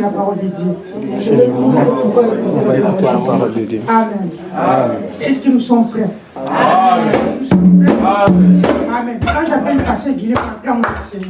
la parole de Dieu. C'est le moment où on va écouter la parole de Dieu. Amen. Amen. Est-ce que nous sommes prêts? Amen. Nous sommes prêts Amen. Amen. Quand j'appelle Pasteur Guilhem, acclame le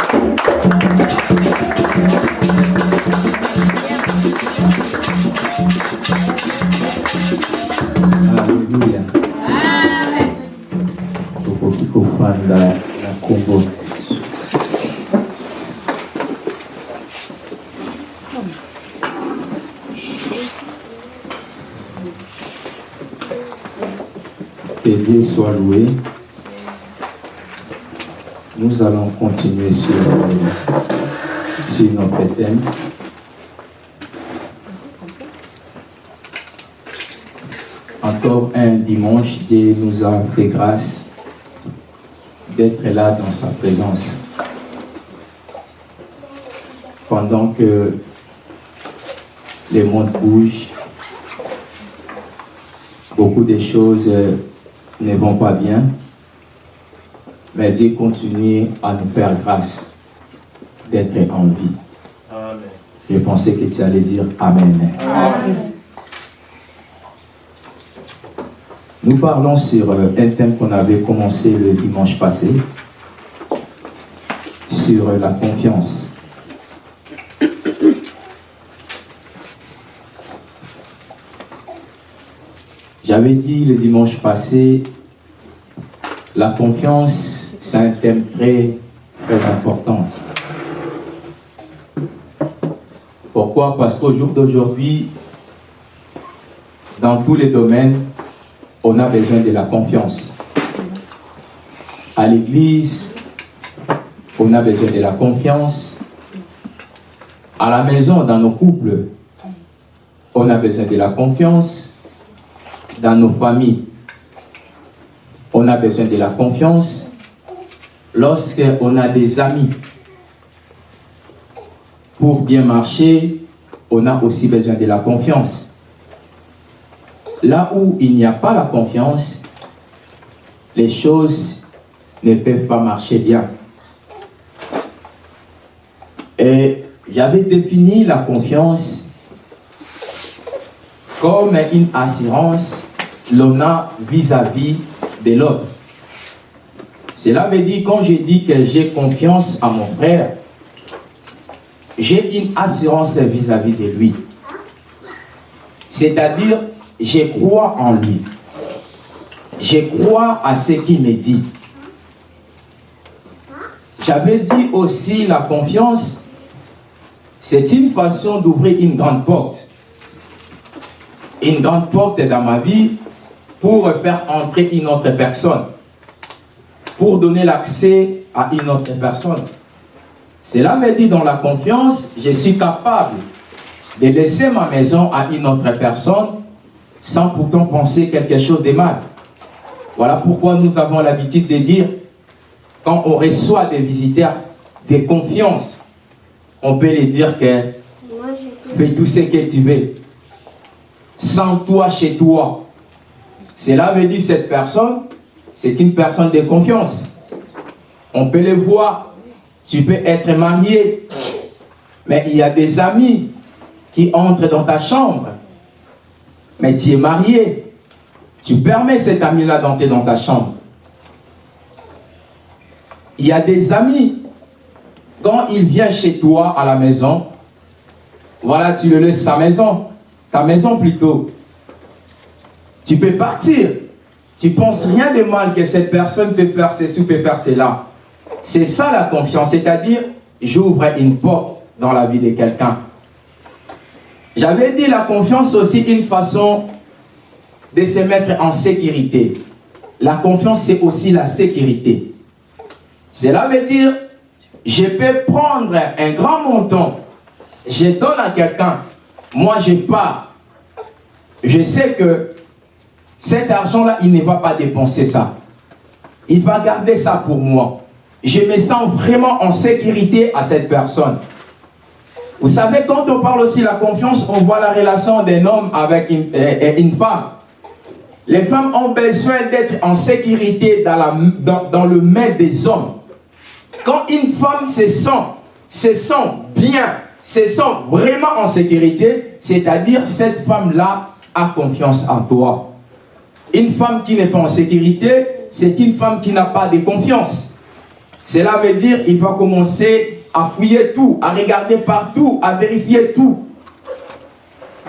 Dieu nous a fait grâce d'être là dans sa présence. Pendant que les mondes bougent, beaucoup de choses euh, ne vont pas bien, mais Dieu continue à nous faire grâce d'être en vie. Amen. Je pensais que tu allais dire Amen. Amen. Nous parlons sur euh, un thème qu'on avait commencé le dimanche passé, sur euh, la confiance. J'avais dit le dimanche passé, la confiance, c'est un thème très, très important. Pourquoi? Parce qu'au jour d'aujourd'hui, dans tous les domaines, on a besoin de la confiance. À l'église, on a besoin de la confiance. À la maison, dans nos couples, on a besoin de la confiance. Dans nos familles, on a besoin de la confiance. Lorsqu'on a des amis, pour bien marcher, on a aussi besoin de la confiance. Là où il n'y a pas la confiance, les choses ne peuvent pas marcher bien. Et j'avais défini la confiance comme une assurance l'on a vis-à-vis de l'autre. Cela veut dire, quand je dis que j'ai confiance à mon frère, j'ai une assurance vis-à-vis de lui. C'est-à-dire, je crois en lui. Je crois à ce qu'il me dit. J'avais dit aussi la confiance, c'est une façon d'ouvrir une grande porte. Une grande porte dans ma vie pour faire entrer une autre personne. Pour donner l'accès à une autre personne. Cela me dit dans la confiance, je suis capable de laisser ma maison à une autre personne sans pourtant penser quelque chose de mal. Voilà pourquoi nous avons l'habitude de dire, quand on reçoit des visiteurs de confiance, on peut les dire que fais tout ce que tu veux. Sans toi, chez toi. Cela veut dire cette personne, c'est une personne de confiance. On peut le voir, tu peux être marié, mais il y a des amis qui entrent dans ta chambre, mais tu es marié. Tu permets cet ami-là d'entrer dans ta chambre. Il y a des amis, quand il vient chez toi à la maison, voilà, tu le laisses sa maison, ta maison plutôt. Tu peux partir. Tu penses rien de mal que cette personne peut faire ceci ou peut faire cela. C'est ça la confiance, c'est-à-dire j'ouvre une porte dans la vie de quelqu'un. J'avais dit la confiance aussi une façon de se mettre en sécurité. La confiance, c'est aussi la sécurité. Cela veut dire, je peux prendre un grand montant, je donne à quelqu'un, moi je pars. Je sais que cet argent-là, il ne va pas dépenser ça. Il va garder ça pour moi. Je me sens vraiment en sécurité à cette personne. Vous savez, quand on parle aussi de la confiance, on voit la relation d'un homme avec une, euh, une femme. Les femmes ont besoin d'être en sécurité dans, le main des hommes. Quand une femme se sent, se sent bien se sent vraiment en sécurité, c'est-à-dire cette femme-là a confiance en toi. Une femme qui n'est pas en sécurité, c'est une femme qui n'a pas de confiance. Cela veut dire qu'il va commencer à fouiller tout, à regarder partout, à vérifier tout.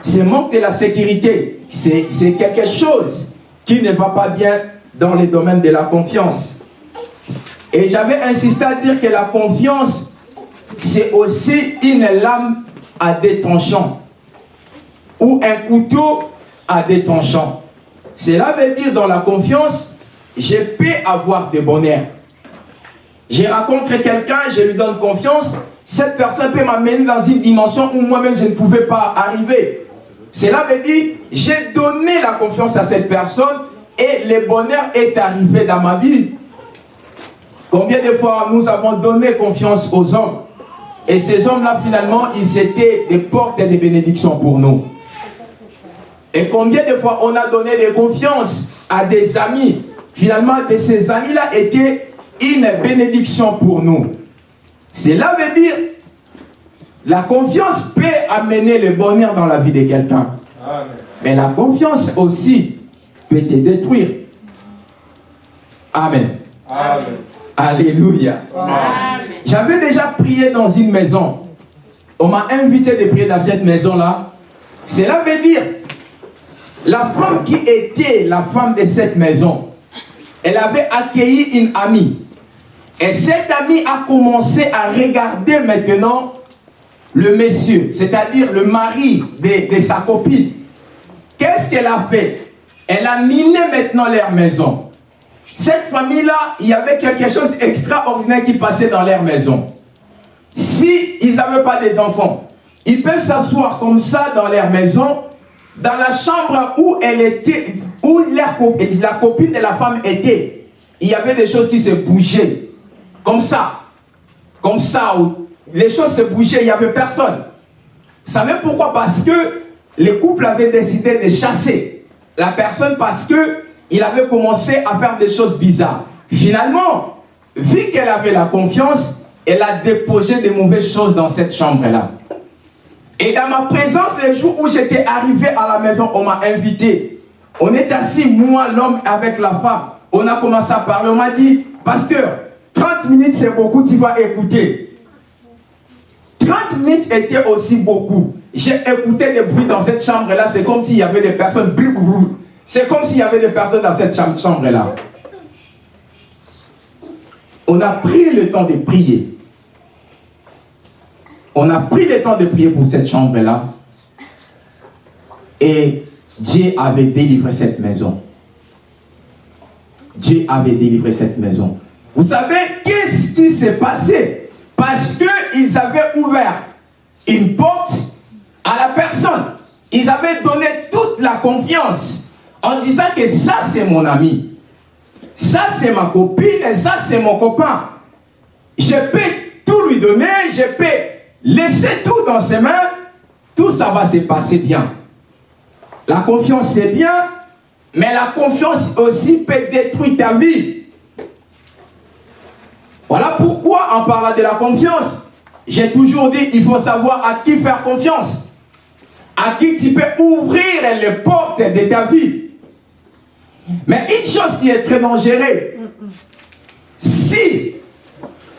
Ce manque de la sécurité, c'est quelque chose qui ne va pas bien dans le domaine de la confiance. Et j'avais insisté à dire que la confiance, c'est aussi une lame à tranchants ou un couteau à tranchants. Cela veut dire dans la confiance, je peux avoir des bonheurs. J'ai rencontré quelqu'un, je lui donne confiance, cette personne peut m'amener dans une dimension où moi-même je ne pouvais pas arriver. Cela veut dire, j'ai donné la confiance à cette personne et le bonheur est arrivé dans ma vie. Combien de fois nous avons donné confiance aux hommes et ces hommes-là, finalement, ils étaient des portes et des bénédictions pour nous. Et combien de fois on a donné des confiances à des amis Finalement, de ces amis-là étaient une bénédiction pour nous. Cela veut dire, la confiance peut amener le bonheur dans la vie de quelqu'un. Mais la confiance aussi peut te détruire. Amen. Amen. Alléluia. J'avais déjà prié dans une maison. On m'a invité de prier dans cette maison-là. Cela veut dire, la femme qui était la femme de cette maison, elle avait accueilli une amie. Et cette amie a commencé à regarder maintenant le monsieur, c'est-à-dire le mari de, de sa copine. Qu'est-ce qu'elle a fait? Elle a miné maintenant leur maison. Cette famille-là, il y avait quelque chose d'extraordinaire qui passait dans leur maison. Si ils n'avaient pas des enfants, ils peuvent s'asseoir comme ça dans leur maison, dans la chambre où elle était, où la copine de la femme était. Il y avait des choses qui se bougeaient. Comme ça. Comme ça. Les choses se bougeaient, il n'y avait personne. Vous savez pourquoi? Parce que les couples avaient décidé de chasser la personne parce que il avait commencé à faire des choses bizarres. Finalement, vu qu'elle avait la confiance, elle a déposé des mauvaises choses dans cette chambre-là. Et dans ma présence, les jours où j'étais arrivé à la maison, on m'a invité. On est assis, moi, l'homme, avec la femme. On a commencé à parler. On m'a dit, pasteur, 30 minutes, c'est beaucoup, tu vas écouter. 30 minutes était aussi beaucoup. J'ai écouté des bruits dans cette chambre-là. C'est comme s'il y avait des personnes. C'est comme s'il y avait des personnes dans cette chambre-là. On a pris le temps de prier. On a pris le temps de prier pour cette chambre-là. Et Dieu avait délivré cette maison. Dieu avait délivré cette maison. Vous savez, qu'est-ce qui s'est passé? Parce qu'ils avaient ouvert une porte à la personne. Ils avaient donné toute la confiance en disant que ça c'est mon ami, ça c'est ma copine et ça c'est mon copain. Je peux tout lui donner, je peux laisser tout dans ses mains, tout ça va se passer bien. La confiance c'est bien, mais la confiance aussi peut détruire ta vie. Voilà pourquoi en parlant de la confiance, j'ai toujours dit il faut savoir à qui faire confiance. À qui tu peux ouvrir les portes de ta vie. Mais une chose qui est très dangereuse, si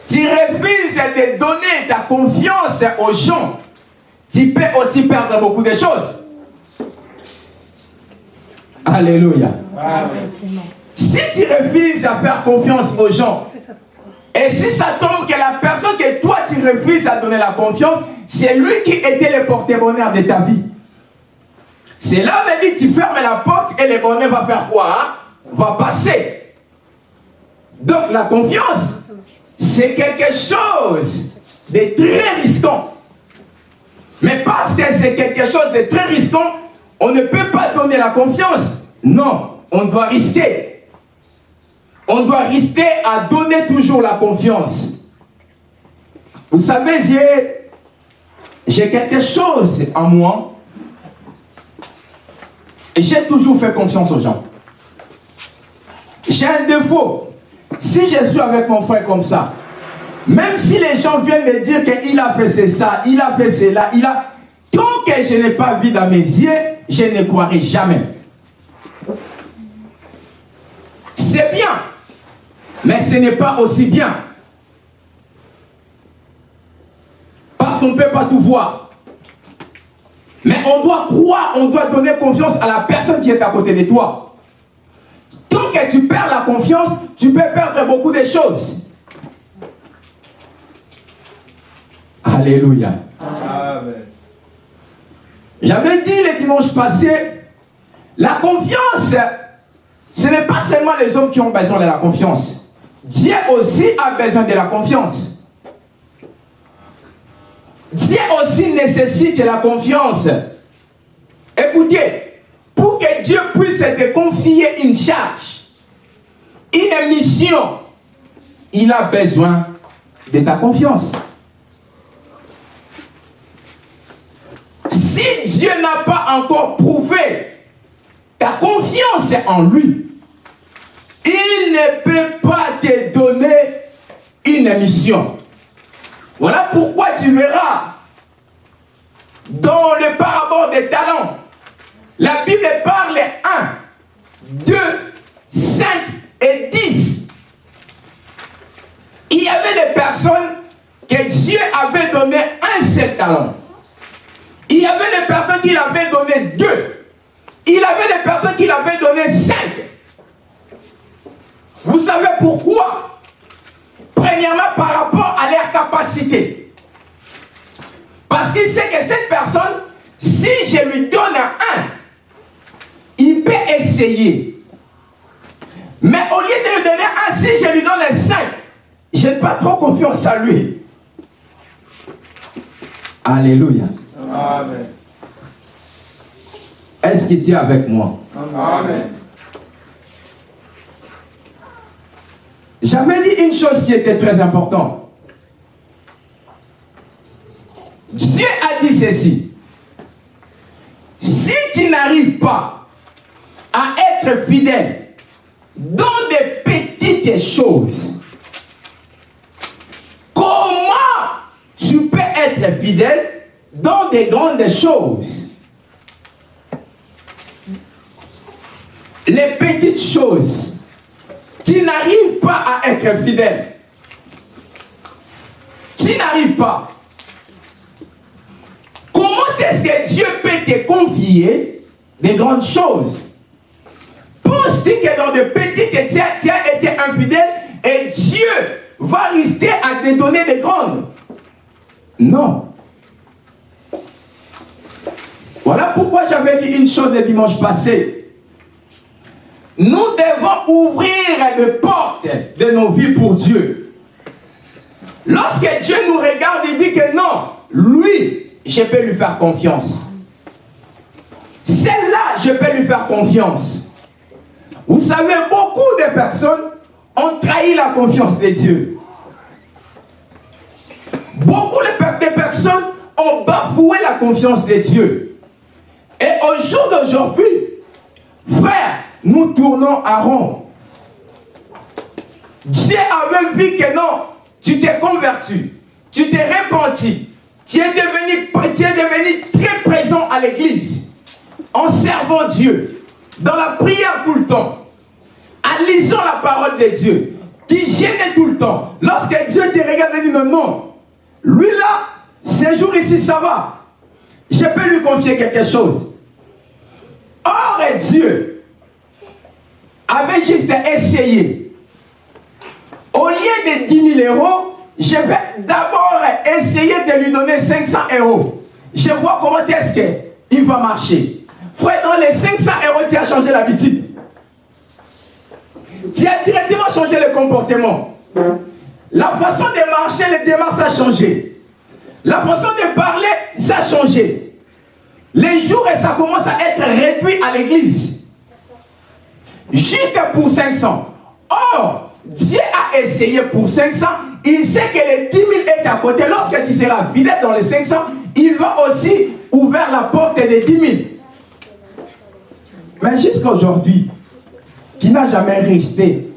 tu refuses de donner ta confiance aux gens, tu peux aussi perdre beaucoup de choses. Alléluia. Si tu refuses à faire confiance aux gens, et si ça tombe que la personne que toi tu refuses à donner la confiance, c'est lui qui était le porte-bonheur de ta vie. C'est là veut dire tu fermes la porte et le bonheur va faire quoi hein? Va passer. Donc la confiance, c'est quelque chose de très risquant. Mais parce que c'est quelque chose de très risquant, on ne peut pas donner la confiance. Non, on doit risquer. On doit risquer à donner toujours la confiance. Vous savez, j'ai quelque chose en moi j'ai toujours fait confiance aux gens. J'ai un défaut. Si je suis avec mon frère comme ça, Même si les gens viennent me dire qu'il a fait ça, il a fait cela, il a... Tant que je n'ai pas vu dans mes yeux, je ne croirai jamais. C'est bien, mais ce n'est pas aussi bien. Parce qu'on ne peut pas tout voir. Mais on doit croire, on doit donner confiance à la personne qui est à côté de toi. Tant que tu perds la confiance, tu peux perdre beaucoup de choses. Alléluia. J'avais dit le dimanche passé, la confiance, ce n'est pas seulement les hommes qui ont besoin de la confiance. Dieu aussi a besoin de la confiance. Dieu aussi nécessite la confiance. Écoutez, pour que Dieu puisse te confier une charge, une mission, il a besoin de ta confiance. Si Dieu n'a pas encore prouvé ta confiance en lui, il ne peut pas te donner une mission. Voilà pourquoi tu verras dans le parabole des talents, la Bible parle 1, 2, 5 et 10. Il y avait des personnes que Dieu avait donné un seul talent. Il y avait des personnes qui l'avaient donné deux. Il avait des personnes qui l'avaient donné cinq. Vous savez pourquoi? Premièrement, par rapport à leur capacité. Parce qu'il sait que cette personne, si je lui donne un, il peut essayer. Mais au lieu de lui donner un, si je lui donne un cinq, je n'ai pas trop confiance à lui. Alléluia. Amen. Est-ce tu es avec moi? Amen. J'avais dit une chose qui était très importante. Dieu a dit ceci. Si tu n'arrives pas à être fidèle dans des petites choses, comment tu peux être fidèle dans des grandes choses? Les petites choses tu n'arrives pas à être fidèle. Tu n'arrives pas. Comment est-ce que Dieu peut te confier des grandes choses? Penses-tu que dans de petites, tu as, tu as infidèle et Dieu va rester à te donner des grandes? Non. Voilà pourquoi j'avais dit une chose le dimanche passé. Nous devons ouvrir les portes de nos vies pour Dieu. Lorsque Dieu nous regarde, il dit que non, lui, je peux lui faire confiance. Celle-là, je peux lui faire confiance. Vous savez, beaucoup de personnes ont trahi la confiance de Dieu. Beaucoup de personnes ont bafoué la confiance de Dieu. Et au jour d'aujourd'hui, frère, nous tournons à rond. Dieu avait vu que non, tu t'es converti, tu t'es repenti, tu es, devenu, très présent à l'église, en servant Dieu, dans la prière tout le temps, en lisant la parole de Dieu, qui gênait tout le temps. Lorsque Dieu te regarde et dit non, non, lui là, ces jours ici, ça va. Je peux lui confier quelque chose. Or, Dieu avait juste essayé. Au lieu de 10 000 euros, je vais d'abord essayer de lui donner 500 euros. Je vois comment est-ce qu'il va marcher. Frère, dans les 500 euros, tu as changé l'habitude. Tu as directement changé le comportement. La façon de marcher, les démarches, a changé. La façon de parler, ça a changé. Les jours, ça commence à être réduit à l'église. Juste pour 500. Or, Dieu a essayé pour 500. Il sait que les 10 000 est à côté. Lorsque tu seras fidèle dans les 500, il va aussi ouvrir la porte des 10 000. Mais jusqu'à aujourd'hui, tu n'as jamais resté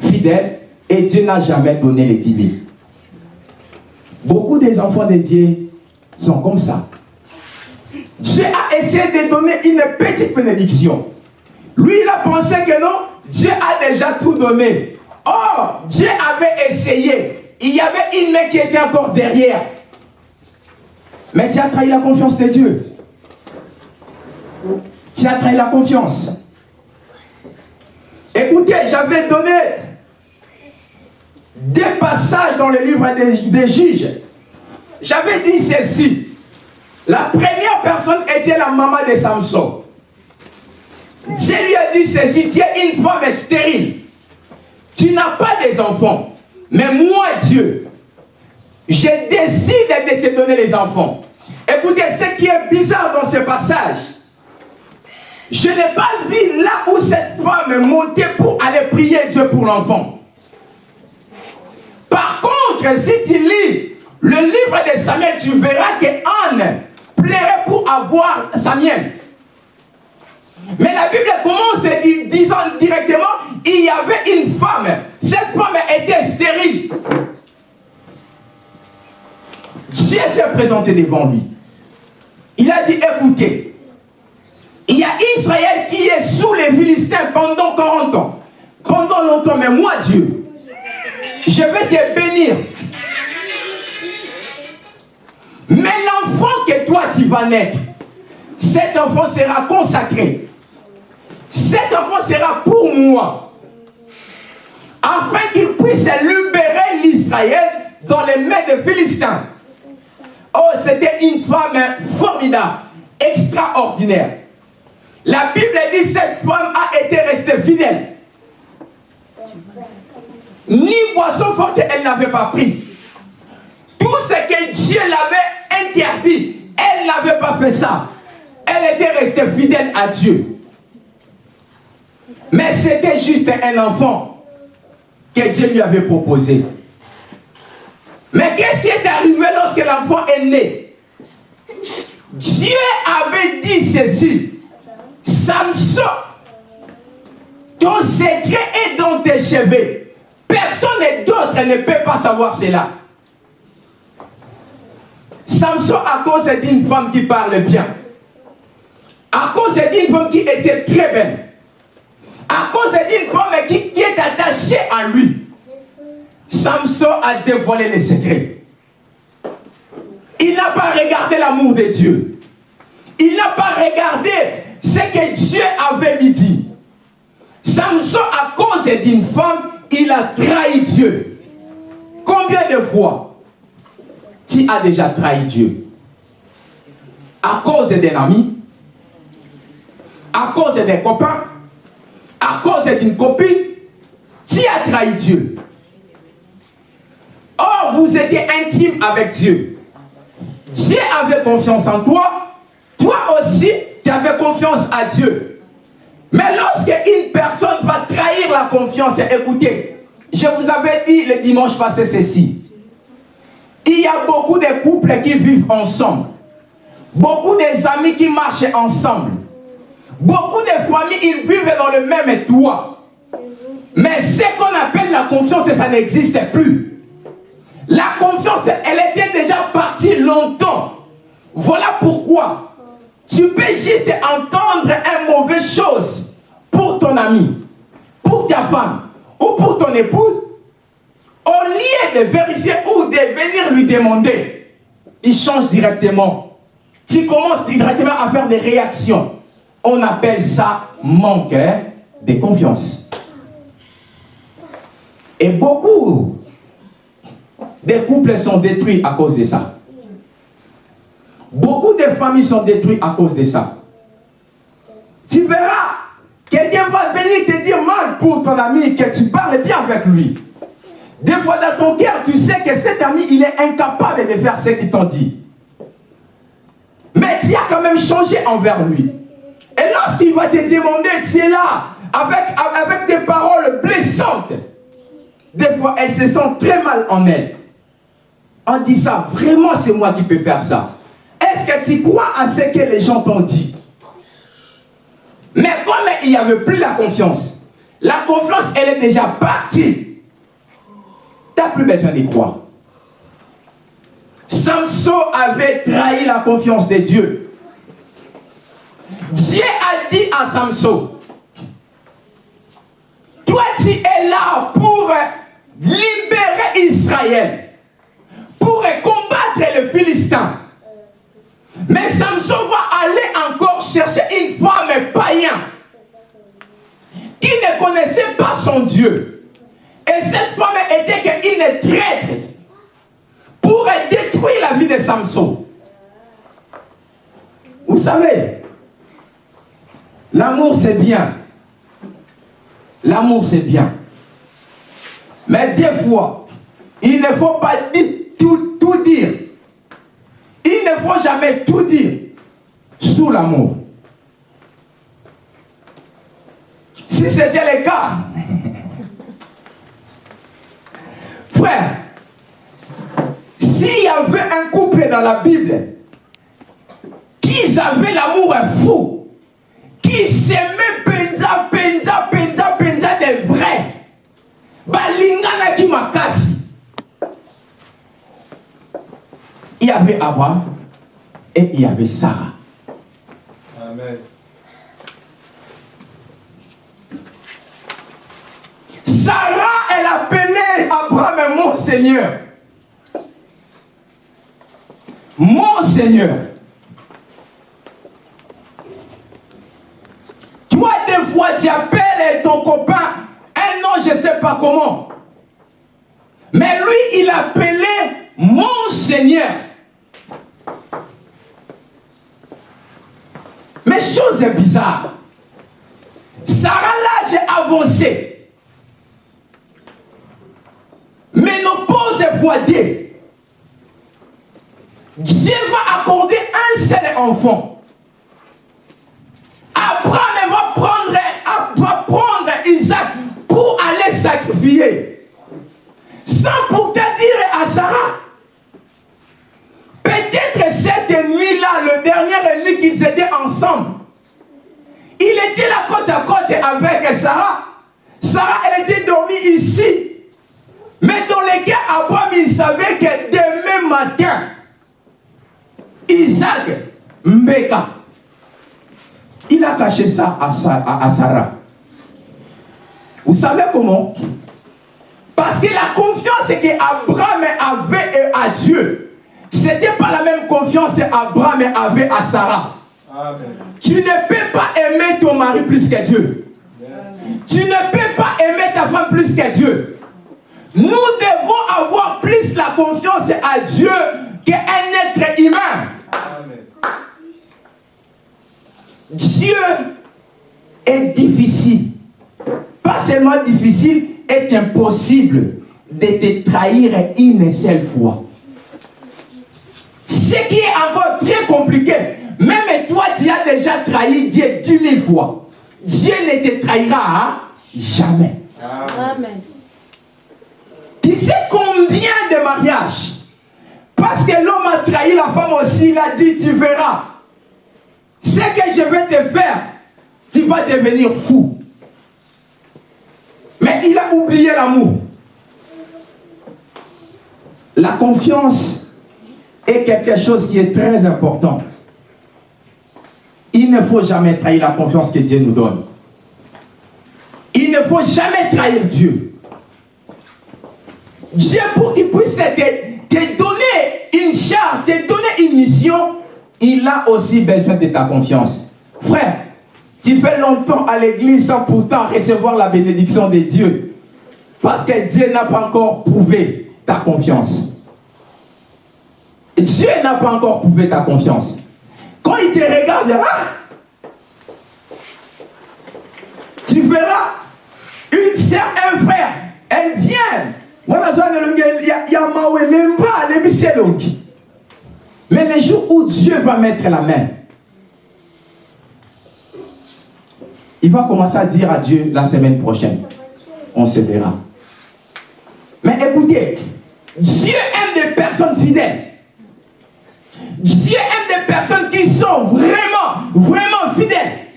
fidèle et Dieu n'a jamais donné les 10 000. Beaucoup des enfants de Dieu sont comme ça. Dieu a essayé de donner une petite bénédiction. Lui, il a pensé que non, Dieu a déjà tout donné. Or, Dieu avait essayé. Il y avait une main qui était encore derrière. Mais tu as trahi la confiance de Dieu. Tu as trahi la confiance. Écoutez, j'avais donné des passages dans le livre des, des juges. J'avais dit ceci. La première personne était la maman de Samson. Dieu lui a dit ceci, tu es une femme stérile. Tu n'as pas des enfants. Mais moi, Dieu, je décide de te donner les enfants. Écoutez, ce qui est bizarre dans ce passage, je n'ai pas vu là où cette femme est montée pour aller prier Dieu pour l'enfant. Par contre, si tu lis le livre de Samuel, tu verras que Anne plairait pour avoir Samuel. Mais la Bible commence disant directement, il y avait une femme. Cette femme était stérile. Dieu s'est présenté devant lui. Il a dit, écoutez, il y a Israël qui est sous les Philistins pendant 40 ans. Pendant longtemps, mais moi, Dieu, je vais te bénir. Mais l'enfant que toi, tu vas naître, cet enfant sera consacré. Cet enfant sera pour moi. Afin qu'il puisse libérer l'Israël dans les mains des Philistins. Oh, c'était une femme formidable, extraordinaire. La Bible dit cette femme a été restée fidèle. Ni boisson forte elle n'avait pas pris. Tout ce que Dieu l'avait interdit, elle n'avait pas fait ça. Elle était restée fidèle à Dieu. Mais c'était juste un enfant que Dieu lui avait proposé. Mais qu'est-ce qui est arrivé lorsque l'enfant est né? Dieu avait dit ceci. Samson, ton secret est dans tes cheveux. Personne d'autre ne peut pas savoir cela. Samson, à cause d'une femme qui parle bien, à cause d'une femme qui était très belle, à cause d'une femme qui, qui est attachée à lui, Samson a dévoilé les secrets. Il n'a pas regardé l'amour de Dieu. Il n'a pas regardé ce que Dieu avait lui dit. Samson, à cause d'une femme, il a trahi Dieu. Combien de fois tu as déjà trahi Dieu? À cause d'un ami? À cause d'un copain? À cause d'une copine Tu as trahi Dieu. Or, vous étiez intime avec Dieu. Dieu avait confiance en toi. Toi aussi, tu avais confiance à Dieu. Mais lorsque une personne va trahir la confiance, écoutez, je vous avais dit le dimanche passé ceci. Il y a beaucoup de couples qui vivent ensemble. Beaucoup d'amis qui marchent ensemble. Beaucoup de familles, ils vivent dans le même toit. Mais ce qu'on appelle la confiance, ça n'existe plus. La confiance, elle était déjà partie longtemps. Voilà pourquoi tu peux juste entendre une mauvaise chose pour ton ami, pour ta femme ou pour ton époux. Au lieu de vérifier ou de venir lui demander, il change directement. Tu commences directement à faire des réactions. On appelle ça manque de confiance. Et beaucoup des couples sont détruits à cause de ça. Beaucoup de familles sont détruites à cause de ça. Tu verras, quelqu'un va venir te dire mal pour ton ami, que tu parles bien avec lui. Des fois dans ton cœur, tu sais que cet ami, il est incapable de faire ce qu'il t'ont dit. Mais tu as quand même changé envers lui. Et lorsqu'il va te demander, tu es là, avec, avec des paroles blessantes. Des fois, elle se sent très mal en elle. On dit ça, vraiment c'est moi qui peux faire ça. Est-ce que tu crois à ce que les gens t'ont dit? Mais comme il n'y avait plus la confiance, la confiance, elle est déjà partie. Tu n'as plus besoin d'y croire. Samson avait trahi la confiance de Dieu. Dieu a dit à Samson, toi tu es là pour libérer Israël, pour combattre le Philistin. Mais Samson va aller encore chercher une femme païenne qui ne connaissait pas son Dieu. Et cette femme était une traître pour détruire la vie de Samson. Vous savez, l'amour c'est bien. L'amour c'est bien. Mais des fois, il ne faut pas tout, dire. Il ne faut jamais tout dire sous l'amour. Si c'était le cas, frère, s'il y avait un couple dans la Bible qui avait l'amour fou, qui s'aimait penza, penza, penza, penza de vrai, balingana qui makasi. Il y avait Abraham et il y avait Sarah. Amen. Sarah, elle appelait Abraham mon Seigneur. Mon Seigneur. Toi, des fois, tu appelles ton copain un nom, je ne sais pas comment. Mais lui, il appelait mon Seigneur. Mais chose bizarre. Sarah, là, j'ai avancé. Ménopause fois deux. Dieu va accorder un seul enfant. Abraham prendre, va prendre Isaac pour aller sacrifier. Sans pourtant dire à Sarah, peut-être cette nuit-là, le dernier nuit qu'ils étaient ensemble, il était là côte à côte avec Sarah. Sarah, elle était dormie ici. Mais dans les cas, Abraham, il savait que demain matin, Isaac, Mbeka, il a caché ça à, Sarah. Vous savez comment? Parce que la confiance qu'Abraham avait à Dieu, c'était pas la même confiance qu'Abraham avait à Sarah. Tu ne peux pas aimer ton mari plus que Dieu. Tu ne peux pas aimer ta femme plus que Dieu. Nous devons avoir plus la confiance à Dieu qu'un être humain. Dieu est difficile. Pas seulement difficile, est impossible de te trahir une seule fois. Ce qui est encore très compliqué, même toi, tu as déjà trahi Dieu dix mille fois. Dieu ne te trahira jamais. Amen. Tu sais combien de mariages? Parce que l'homme a trahi la femme aussi, il a dit, tu verras. Ce que je vais te faire, tu vas devenir fou. Mais il a oublié l'amour. La confiance est quelque chose qui est très important. Il ne faut jamais trahir la confiance que Dieu nous donne. Il ne faut jamais trahir Dieu. Dieu, pour qu'il puisse te, donner une charge, te donner une mission, il a aussi besoin de ta confiance. Frère, tu fais longtemps à l'église sans pourtant recevoir la bénédiction de Dieu. Parce que Dieu n'a pas encore prouvé ta confiance. Dieu n'a pas encore prouvé ta confiance. Quand il te regardera, tu verras une sœur, un frère, elle vient mais les jours où Dieu va mettre la main, il va commencer à dire à Dieu la semaine prochaine. On se verra. Mais écoutez, Dieu aime des personnes fidèles. Dieu aime des personnes qui sont vraiment, vraiment fidèles.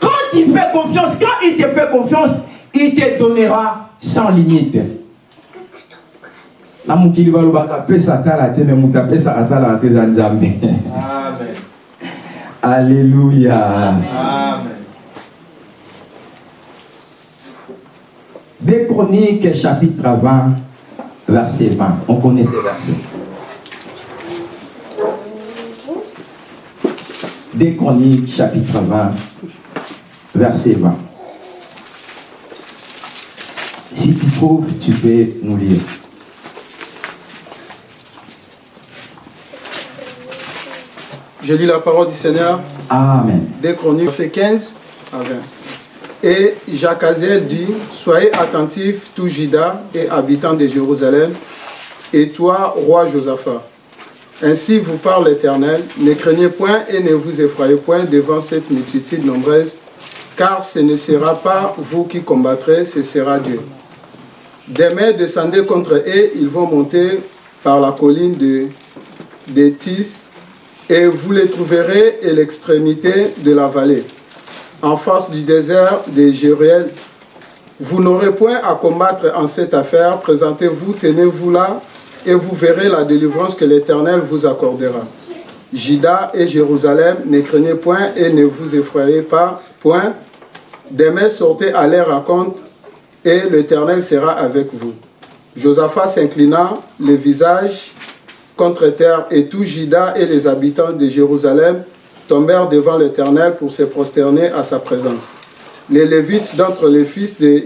Quand il fait confiance, quand il te fait confiance, il te donnera sans limite. na mokili balobaka apesa atala te me moto apesa atalaka te eza nzambe Amen. alléluia Amen. Des Chroniques, chapitre 20, verset 20. On connaît ces versets. Des Chroniques, chapitre 20, verset 20. Si tu trouves, tu peux nous lire. Je lis la parole du Seigneur Amen. des Chroniques, verset 15 à 20. Et Jacaziel dit, Soyez attentifs, tous Juda et habitants de Jérusalem, et toi, roi Josaphat. Ainsi vous parle l'Éternel, ne craignez point et ne vous effrayez point devant cette multitude nombreuse, car ce ne sera pas vous qui combattrez, ce sera Dieu. Demain, descendez contre eux, ils vont monter par la colline de, de Tis, et vous les trouverez à l'extrémité de la vallée, en face du désert de Jéruel. Vous n'aurez point à combattre en cette affaire, présentez-vous, tenez-vous là, et vous verrez la délivrance que l'Éternel vous accordera. Juda et Jérusalem, ne craignez point et ne vous effrayez pas, point. Demain, sortez à l'air raconte, et l'Éternel sera avec vous. Josaphat s'inclina, le visage contre terre, et tout Juda et les habitants de Jérusalem tombèrent devant l'Éternel pour se prosterner à sa présence. Les Lévites d'entre les fils de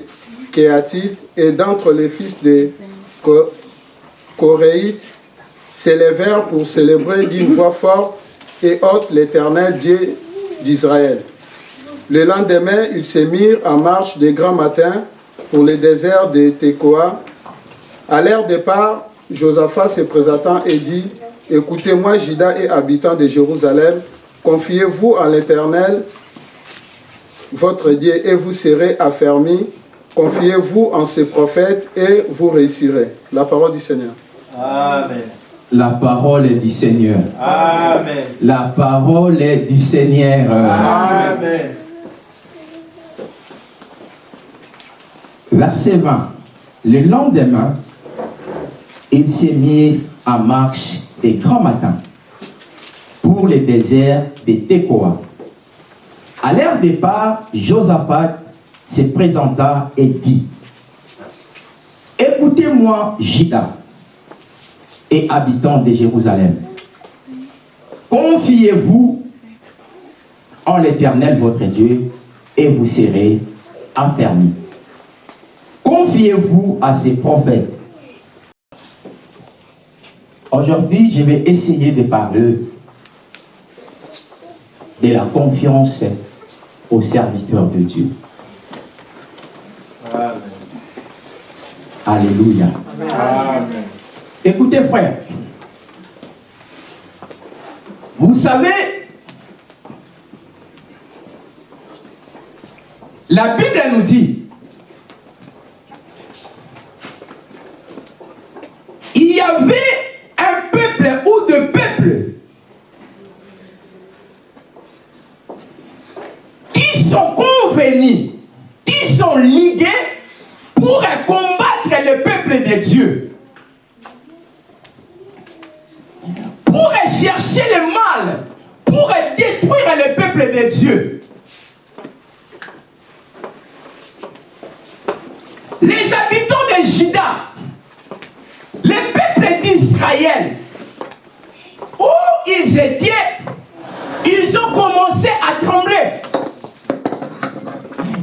Kéatites et d'entre les fils de Koréites s'élevèrent pour célébrer d'une voix forte et haute l'Éternel Dieu d'Israël. Le lendemain, ils se mirent en marche de grand matin pour le désert de Tekoa. À leur départ, Josaphat se présentant et dit Écoutez-moi, Juda et habitants de Jérusalem, confiez-vous à l'Éternel, votre Dieu, et vous serez affermis. Confiez-vous en ses prophètes et vous réussirez. La parole du Seigneur. Amen. La parole est du Seigneur. Amen. La parole est du Seigneur. Amen. Verset 20. Le lendemain, il s'est mis en marche des grands matins pour le désert de Tekoa. À leur départ, Josaphat se présenta et dit Écoutez-moi, Juda et habitants de Jérusalem. Confiez-vous en l'Éternel votre Dieu et vous serez affermis. Confiez-vous à ces prophètes. Aujourd'hui, je vais essayer de parler de la confiance aux serviteurs de Dieu. Amen. Alléluia. Amen. Écoutez, frère. Vous savez, la Bible nous dit, il y avait un peuple ou deux peuples qui qui sont ligués pour combattre le peuple de Dieu. pour chercher le mal, pour détruire le peuple de Dieu. Les habitants de Juda, le peuple d'Israël, où ils étaient, ils ont commencé à trembler.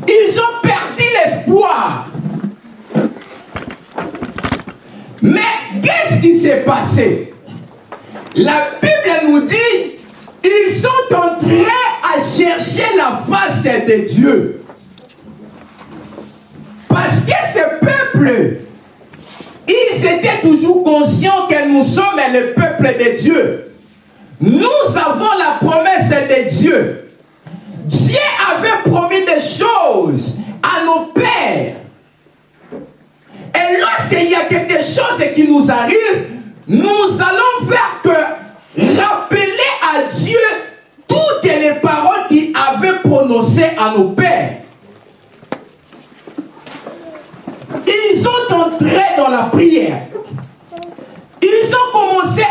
Ils ont perdu l'espoir. Mais qu'est-ce qui s'est passé? La Bible nous dit, ils sont en train à chercher la face de Dieu. Parce que ce peuple, ils étaient toujours conscients que nous sommes le peuple de Dieu. Nous avons la promesse de Dieu. Avait promis des choses à nos pères. Et lorsqu'il y a quelque chose qui nous arrive, nous allons faire que rappeler à Dieu toutes les paroles qu'il avait prononcées à nos pères. Ils sont entrés dans la prière.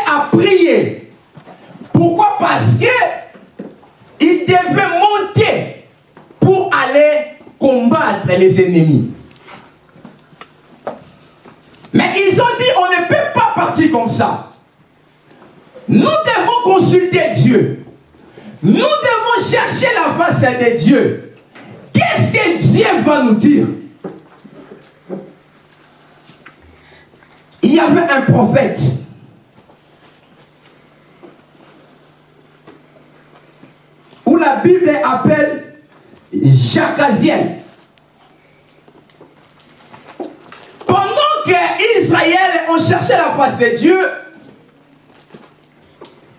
a prié. Pourquoi? Parce que il devait monter pour aller combattre les ennemis. Mais ils ont dit, on ne peut pas partir comme ça. Nous devons consulter Dieu. Nous devons chercher la face de Dieu. Qu'est-ce que Dieu va nous dire? Il y avait un prophète. Où la Bible appelle Jacaziel. Pendant que Israël ont cherché la face de Dieu,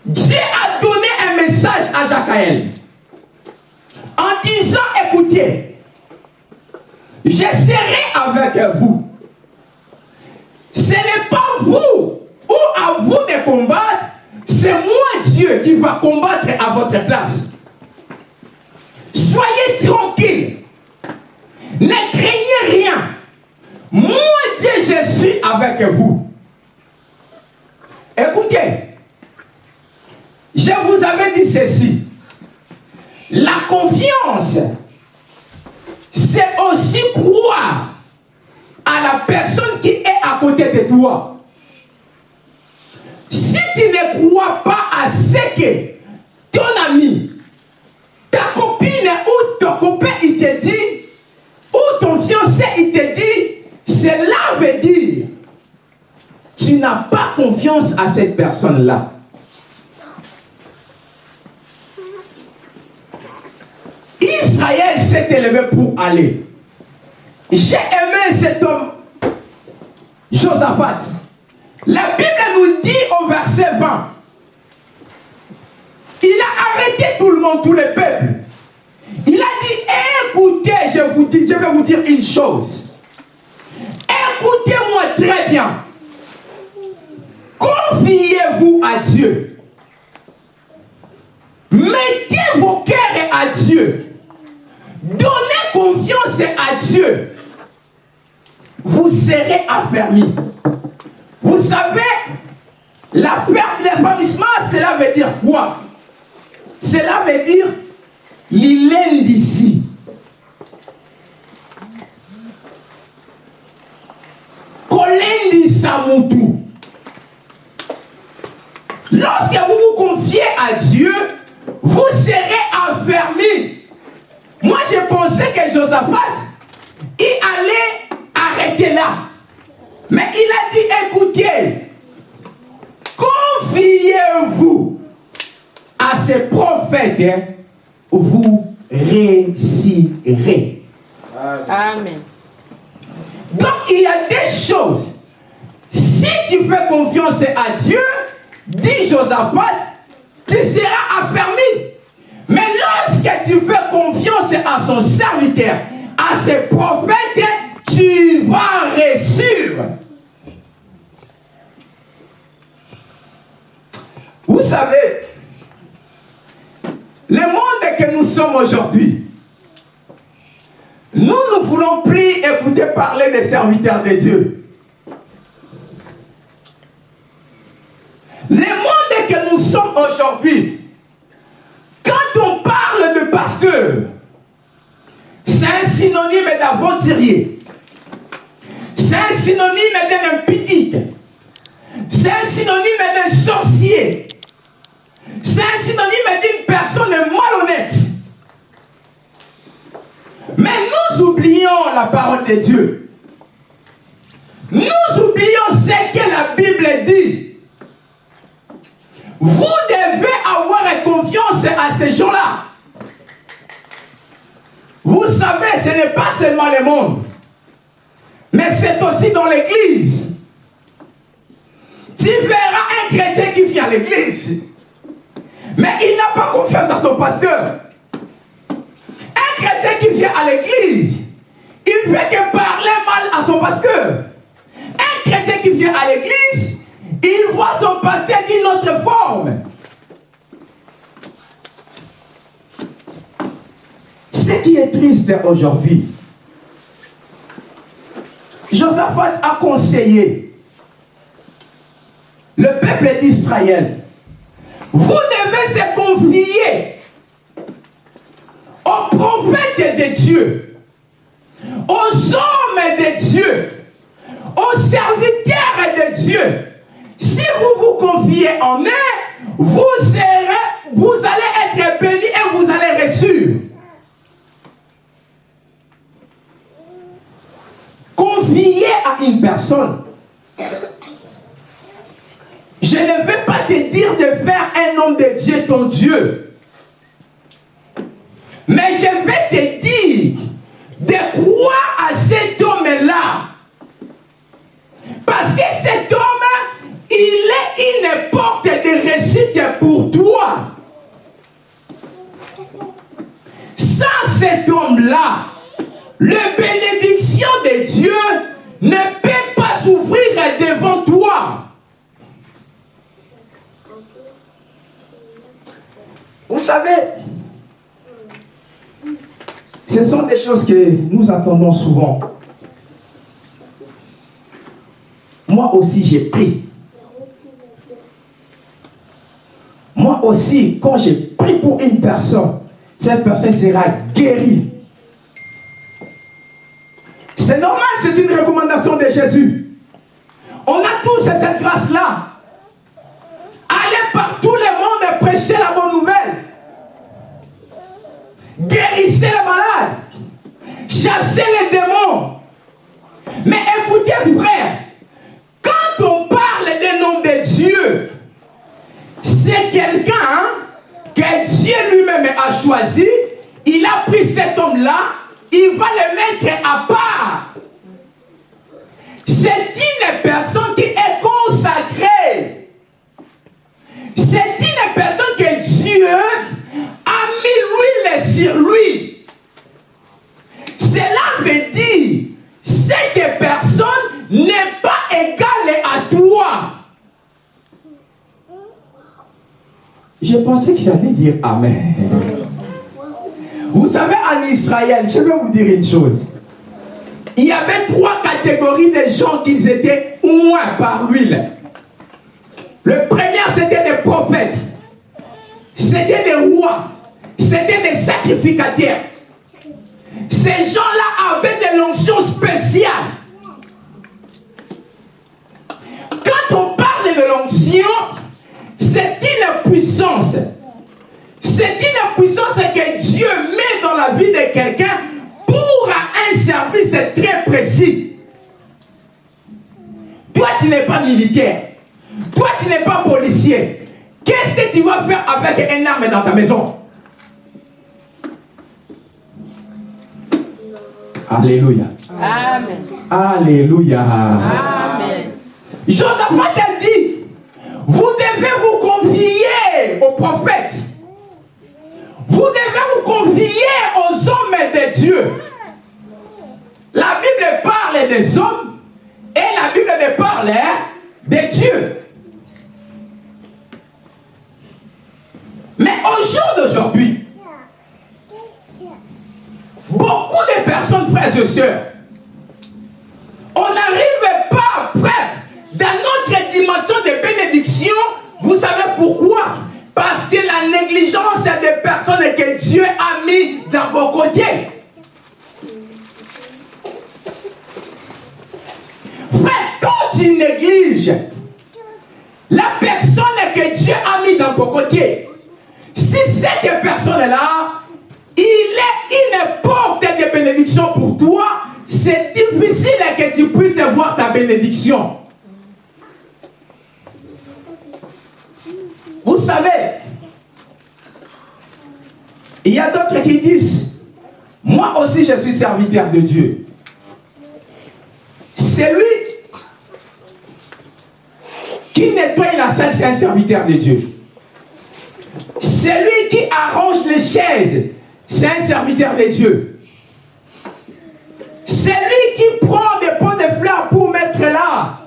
Dieu a donné un message à Jacaël en disant, écoutez, je serai avec vous. Ce n'est pas vous ou à vous de combattre, c'est moi Dieu qui va combattre à votre place. Soyez tranquille. Ne craignez rien. Moi Dieu, je suis avec vous. Écoutez, je vous avais dit ceci. La confiance, c'est aussi croire à la personne qui est à côté de toi. Si tu ne crois pas à ce que ton ami, ta copine ou ton copain, il te dit, ou ton fiancé, il te dit, cela veut dire, tu n'as pas confiance à cette personne-là. Israël s'est élevé pour aller. J'ai aimé cet homme, Josaphat. La Bible nous dit au verset 20, il a arrêté tout le monde, tout le peuple. Il a dit, écoutez, je, vous dis, je vais vous dire une chose. Écoutez-moi très bien. Confiez-vous à Dieu. Mettez vos cœurs à Dieu. Donnez confiance à Dieu. Vous serez affermis. Vous savez, l'affermissement, cela veut dire quoi? Cela veut dire l'île d'ici. Kolendi Samutu. Lorsque vous vous confiez à Dieu, vous serez affermis. Moi, je pensais que Josaphat, il allait arrêter là. Mais il a dit, écoutez, confiez-vous à ces prophètes, hein, vous réussirez. Amen. Donc, il y a des choses. Si tu fais confiance à Dieu, dit Josaphat, tu seras affermi. Mais lorsque tu fais confiance à son serviteur, à ses prophètes, tu vas réussir. Vous savez, le monde que nous sommes aujourd'hui, nous ne voulons plus écouter parler des serviteurs de Dieu. Le monde que nous sommes aujourd'hui, quand on parle de pasteur, c'est un synonyme d'aventurier. C'est un synonyme d'un impidique. C'est un synonyme d'un sorcier. C'est un synonyme d'une personne malhonnête. Mais nous oublions la parole de Dieu. Nous oublions ce que la Bible dit. Vous devez avoir confiance à ces gens-là. Vous savez, ce n'est pas seulement le monde, mais c'est aussi dans l'église. Tu verras un chrétien qui vient à l'église, mais il n'a pas confiance à son pasteur. Chrétien qui vient à l'église, il fait que parler mal à son pasteur. Un chrétien qui vient à l'église, il voit son pasteur d'une autre forme. Ce qui est triste aujourd'hui, Josaphat a conseillé le peuple d'Israël, vous devez se confier aux prophètes de Dieu, aux hommes de Dieu, aux serviteurs de Dieu. Si vous vous confiez en eux, vous, serez, vous allez être bénis et vous allez réussir. Confier à une personne. Je ne vais pas te dire de faire un homme de Dieu ton Dieu. Mais je vais te dire de croire à cet homme-là. Parce que cet homme, il est une porte de réussite pour toi. Sans cet homme-là, la bénédiction de Dieu ne peut pas s'ouvrir devant toi. Vous savez, ce sont des choses que nous attendons souvent. Moi aussi, j'ai pris. Moi aussi, quand j'ai pris pour une personne, cette personne sera guérie. C'est normal, c'est une recommandation de Jésus. On a tous cette grâce-là. Allez par tout le monde et prêchez la bonne nouvelle. Guérissez les malades. Chassez les démons. Mais écoutez, frère, quand on parle des noms de Dieu, c'est quelqu'un hein, que Dieu lui-même a choisi. Il a pris cet homme-là, il va le mettre à part. C'est une personne qui est consacrée. C'est une personne que Dieu a mis l'huile sur lui. Cela veut dire, cette personne n'est pas égale à toi. Je pensais que j'allais dire Amen. Vous savez, en Israël, je vais vous dire une chose. Il y avait trois catégories de gens qui étaient moins par l'huile. Le premier, c'était des prophètes. C'était des rois. C'était des sacrificateurs. Ces gens-là avaient des notions spéciales. Quand on parle de l'onction, c'est une puissance. C'est une puissance que Dieu met dans la vie de quelqu'un pour un service très précis. Toi, tu n'es pas militaire. Toi, tu n'es pas policier. Qu'est-ce que tu vas faire avec une arme dans ta maison? Alléluia. Amen. Alléluia. Amen. Josaphat a dit, vous devez vous confier aux prophètes. Vous devez vous confier aux hommes de Dieu. La Bible parle des hommes et la Bible parle de Dieu. Mais au jour d'aujourd'hui, beaucoup de personnes, frères et sœurs, on n'arrive pas, frère, dans notre dimension de bénédiction. Vous savez pourquoi Parce que la négligence des personnes que Dieu a mis dans vos côtés. Frère, quand tu négliges la personne que Dieu a mis dans ton côté, si cette personne-là, il est une porte de bénédiction pour toi, c'est difficile que tu puisses voir ta bénédiction. Vous savez, il y a d'autres qui disent, moi aussi je suis serviteur de Dieu. C'est lui qui nettoie la salle, c'est un serviteur de Dieu. Celui qui arrange les chaises, c'est un serviteur de Dieu. Celui qui prend des pots de fleurs pour mettre là,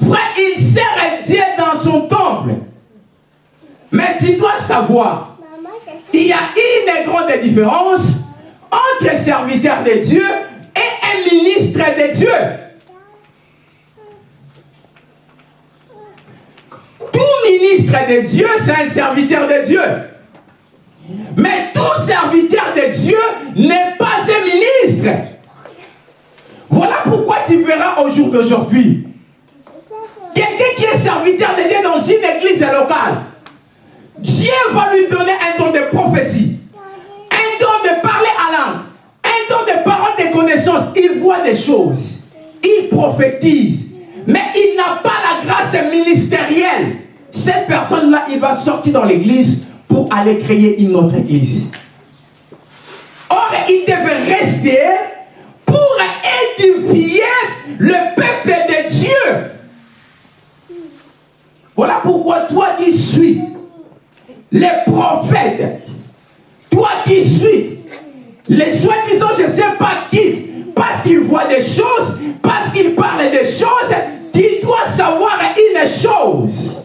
frère, il sert Dieu dans son temple. Mais tu dois savoir, il y a une grande différence entre serviteur de Dieu et ministre de Dieu. ministre de Dieu, c'est un serviteur de Dieu. Mais tout serviteur de Dieu n'est pas un ministre. Voilà pourquoi tu verras au jour d'aujourd'hui quelqu'un qui est serviteur de Dieu dans une église locale. Dieu va lui donner un don de prophétie, Il voit des choses, il prophétise, mais il n'a pas la grâce ministérielle. Cette personne-là, il va sortir dans l'église pour aller créer une autre église. Or, il devait rester pour édifier le peuple de Dieu. Voilà pourquoi toi qui suis les prophètes, toi qui suis les soi-disant je ne sais pas qui, parce qu'ils voient des choses, parce qu'ils parlent des choses, tu dois savoir une chose.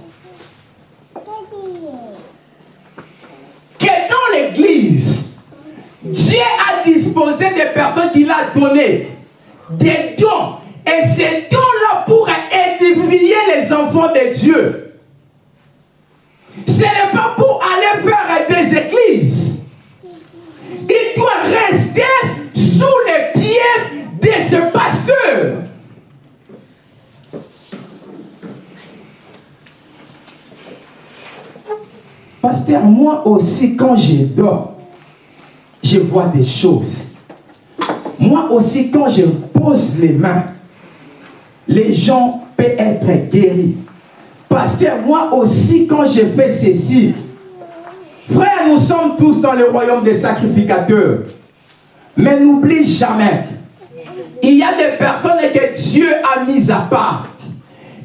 Que dans l'église, Dieu a disposé des personnes qu'il a données, des dons. Et ces dons-là pour édifier les enfants de Dieu. Ce n'est pas pour aller faire des églises. Il doit rester sous les de ce pasteur. Pasteur, moi aussi, quand je dors, je vois des choses. Moi aussi, quand je pose les mains, les gens peuvent être guéris. Pasteur, moi aussi, quand je fais ceci, frère, nous sommes tous dans le royaume des sacrificateurs. Mais n'oublie jamais, il y a des personnes que Dieu a mises à part.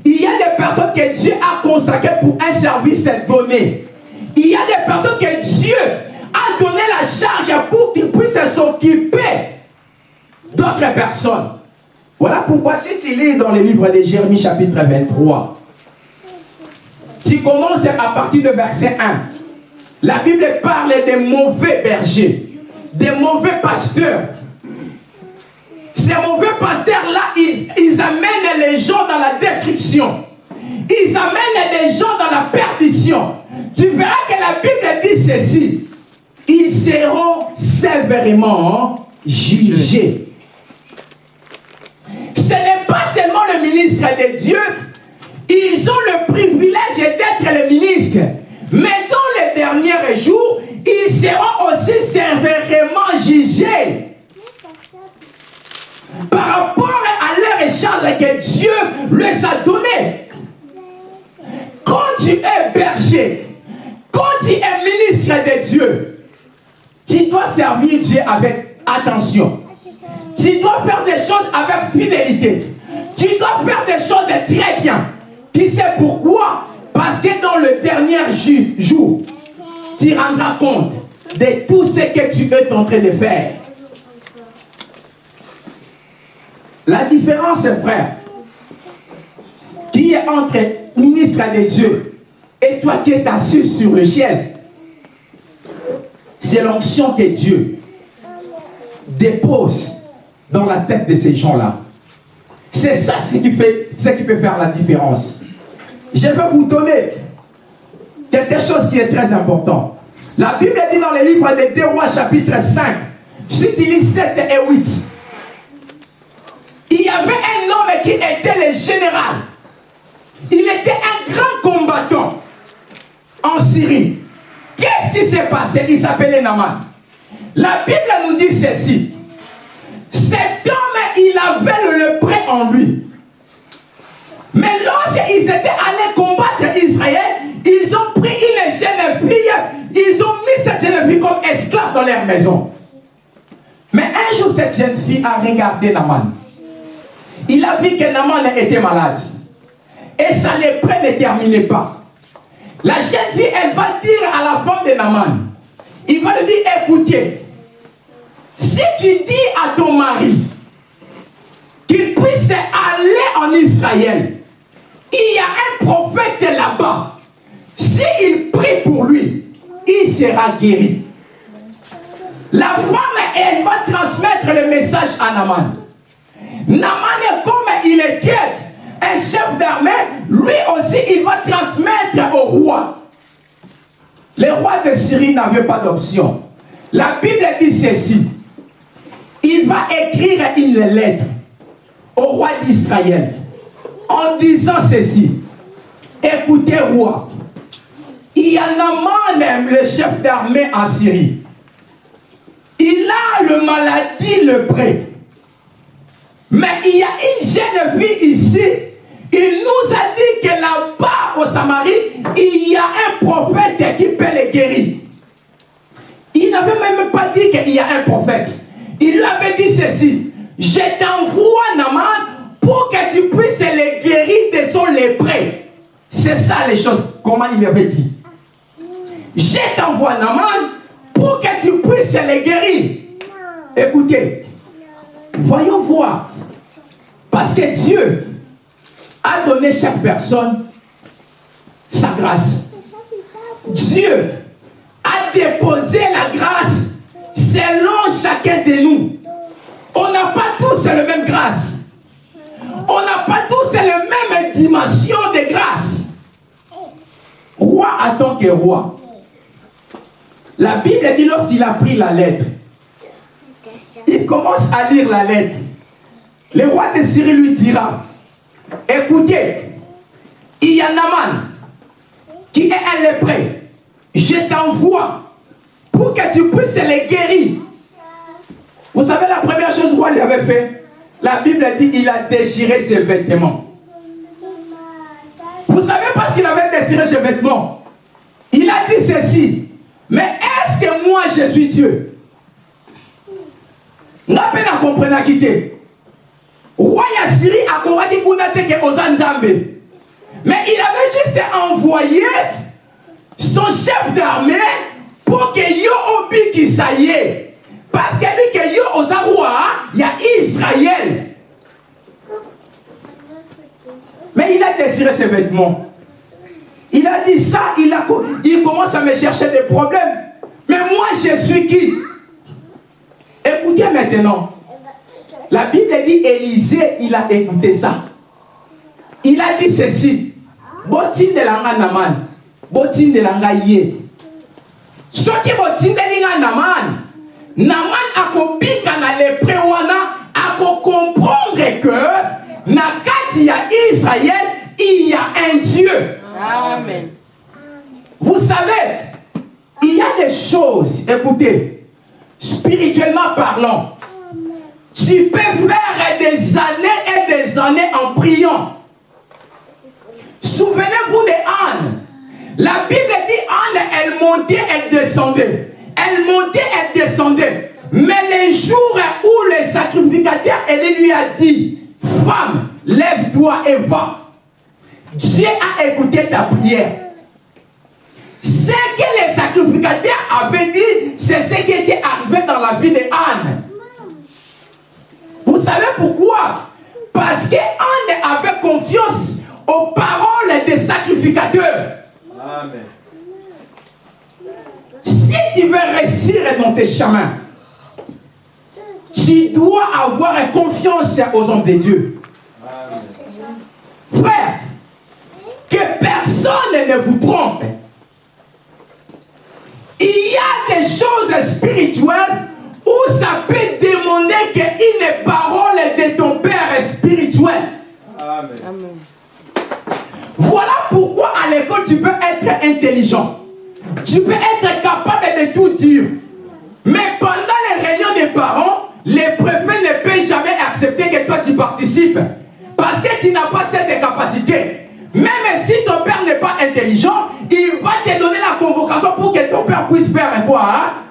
Il y a des personnes que Dieu a consacrées pour un service donné. Il y a des personnes que Dieu a donné la charge pour qu'ils puissent s'occuper d'autres personnes. Voilà pourquoi si tu lis dans le livre de Jérémie chapitre 23, tu commences à partir de verset 1. La Bible parle des mauvais bergers, des mauvais pasteurs. Ces mauvais pasteurs-là, ils, amènent les gens dans la destruction. Ils amènent des gens dans la perdition. Tu verras que la Bible dit ceci. Ils seront sévèrement jugés. Ce n'est pas seulement le ministre de Dieu. Ils ont le privilège d'être le ministre. Mais dans les derniers jours, ils seront aussi sévèrement jugés par rapport à leur charge que Dieu les a donnée. Quand tu es berger, quand tu es ministre de Dieu, tu dois servir Dieu avec attention. Tu dois faire des choses avec fidélité. Tu dois faire des choses très bien. Qui sait pourquoi? Parce que dans le dernier jour, tu rendras compte de tout ce que tu es en train de faire. La différence, frère, qui est entre ministre de Dieu et toi qui es assis sur le chaise, c'est l'onction que Dieu dépose dans la tête de ces gens-là. C'est ça ce qui, fait, ce qui peut faire la différence. Je vais vous donner quelque chose qui est très important. La Bible dit dans le livre des Deux Rois chapitre 5, si tu lis 7 et 8, il y avait un homme qui était le général. Il était un grand combattant en Syrie. Qu'est-ce qui s'est passé? Il s'appelait Naman. La Bible nous dit ceci. Cet homme, il avait le lepreux en lui. Mais lorsqu'ils étaient allés combattre Israël, ils ont pris une jeune fille, ils ont mis cette jeune fille comme esclave dans leur maison. Mais un jour, cette jeune fille a regardé Naman. Il a vu que Naman était malade. Et sa lépreux ne terminait pas. La jeune fille, elle va dire à la femme de Naman, il va lui dire, écoutez, si tu dis à ton mari qu'il puisse aller en Israël, il y a un prophète là-bas. S'il prie pour lui, il sera guéri. La femme, elle va transmettre le message à Naman. Naman, comme il est un chef d'armée, lui aussi, il va transmettre au roi. Les rois de Syrie n'avaient pas d'option. La Bible dit ceci. Il va écrire une lettre au roi d'Israël en disant ceci. Écoutez, roi, il y a Naaman, le chef d'armée en Syrie. Il a le maladie le prêt. Mais il y a une jeune fille ici. Il nous a dit que là-bas au Samarie, il y a un prophète qui peut les guérir. Il n'avait même pas dit qu'il y a un prophète. Il lui avait dit ceci. Je t'envoie Naman pour que tu puisses les guérir de son lépreux. C'est ça les choses, comment il avait dit. Je t'envoie Naman pour que tu puisses les guérir. Écoutez, voyons voir. Parce que Dieu a donné chaque personne sa grâce. Dieu a déposé la grâce selon chacun de nous. On n'a pas tous la même grâce. On n'a pas tous la même dimension de grâce. Roi en tant que roi. La Bible dit lorsqu'il a pris la lettre, il commence à lire la lettre. Le roi de Syrie lui dira, écoutez, il y a Naman qui est un lépreux. Je t'envoie pour que tu puisses les guérir. Vous savez la première chose que roi lui avait fait La Bible dit il a déchiré ses vêtements. Vous savez pas ce qu'il avait déchiré ses vêtements Il a dit ceci. Mais est-ce que moi je suis Dieu? Nga mpe na komprenaki te roi ya syrie akongaki kuna te ke oza nzambe. Mais il avait juste envoyé son chef d'armée pour que yo obikisa ye parce que bi ke yo oza roi ya israël. Mais il a désiré ses vêtements il a dit ça il, a, il commence à me chercher des problèmes mais moi je suis qui? Écoutez maintenant. La Bible dit Élisée, il a écouté ça. Il a dit ceci. Botin de langa naman. Botin de langa ye. Ce qui botin de langa naman. Naman akobika na lepre wana ako comprendre que na kati ya Israël il y a un Dieu. Amen. Vous savez, il y a des choses, écoutez, spirituellement parlant, tu peux faire des années et des années en priant. Souvenez-vous de Anne. La Bible dit Anne, elle montait, elle descendait. Elle montait, elle descendait. Mais les jours où le sacrificateur, elle lui a dit, femme, lève-toi et va. Dieu a écouté ta prière. Ce que les sacrificateurs avaient dit, c'est ce qui était arrivé dans la vie de Anne. Vous savez pourquoi? Parce que Anne avait confiance aux paroles des sacrificateurs. Amen. Si tu veux réussir dans tes chemins, tu dois avoir confiance aux hommes de Dieu. Frère, que personne ne vous trompe. Il y a des choses spirituelles où ça peut demander qu'une parole de ton Père spirituel. Amen. Amen. Voilà pourquoi à l'école tu peux être intelligent. Tu peux être capable de tout dire. Mais pendant les réunions des parents, les préfets ne peuvent jamais accepter que toi tu participes. Parce que tu n'as pas cette capacité. Même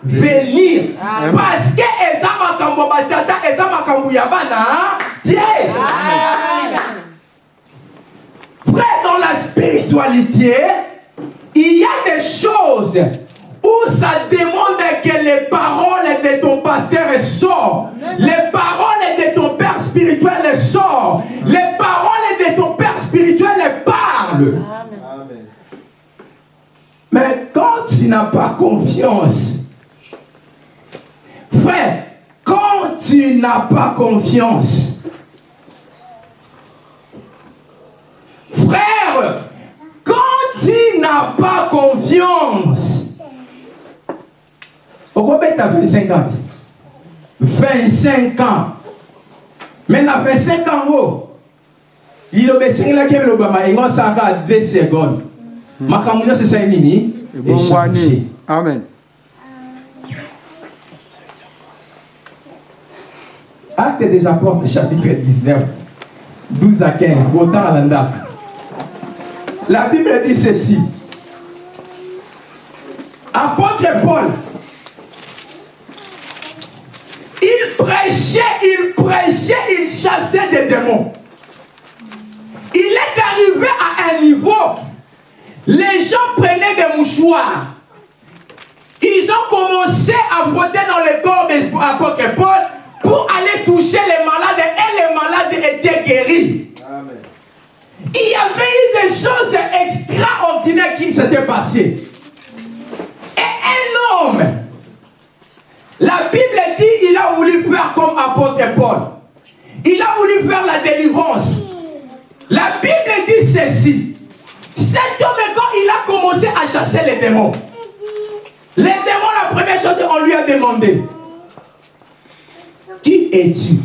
Venir. Amen. Parce que eza makambo batata, eza makambo ya bana. Dieu. Frère, dans la spiritualité, il y a des choses où ça demande que les paroles de ton pasteur sortent. Les paroles de ton père spirituel sortent. Les paroles de ton père spirituel parlent. Amen. Mais quand tu n'as pas confiance, frère, quand tu n'as pas confiance, frère, n'a pas confiance. Pourquoi tu as 25 ans? 25 ans. Mais na 25 ans, oh, il a que l'Obama, il a ça 2 secondes. Makambo nyonso esali nini? Ebongwani. Amen. Acte des apôtres chapitre 19 12 à 15 botanga na ndako la bible dit ceci. Apôtre paul il prêchait il prêchait il chassait des démons. Il est arrivé à un niveau les gens prenaient des mouchoirs. Ils ont commencé à voter dans le corps des apôtres Paul pour aller toucher les malades et les malades étaient guéris. Amen. Il y avait eu des choses extraordinaires qui s'étaient passées. Et un homme, la Bible dit, il a voulu faire comme apôtre Paul. Il a voulu faire la délivrance. La Bible dit ceci. Cet homme, quand il a commencé à chasser les démons, les démons, la première chose, on lui a demandé Qui es-tu?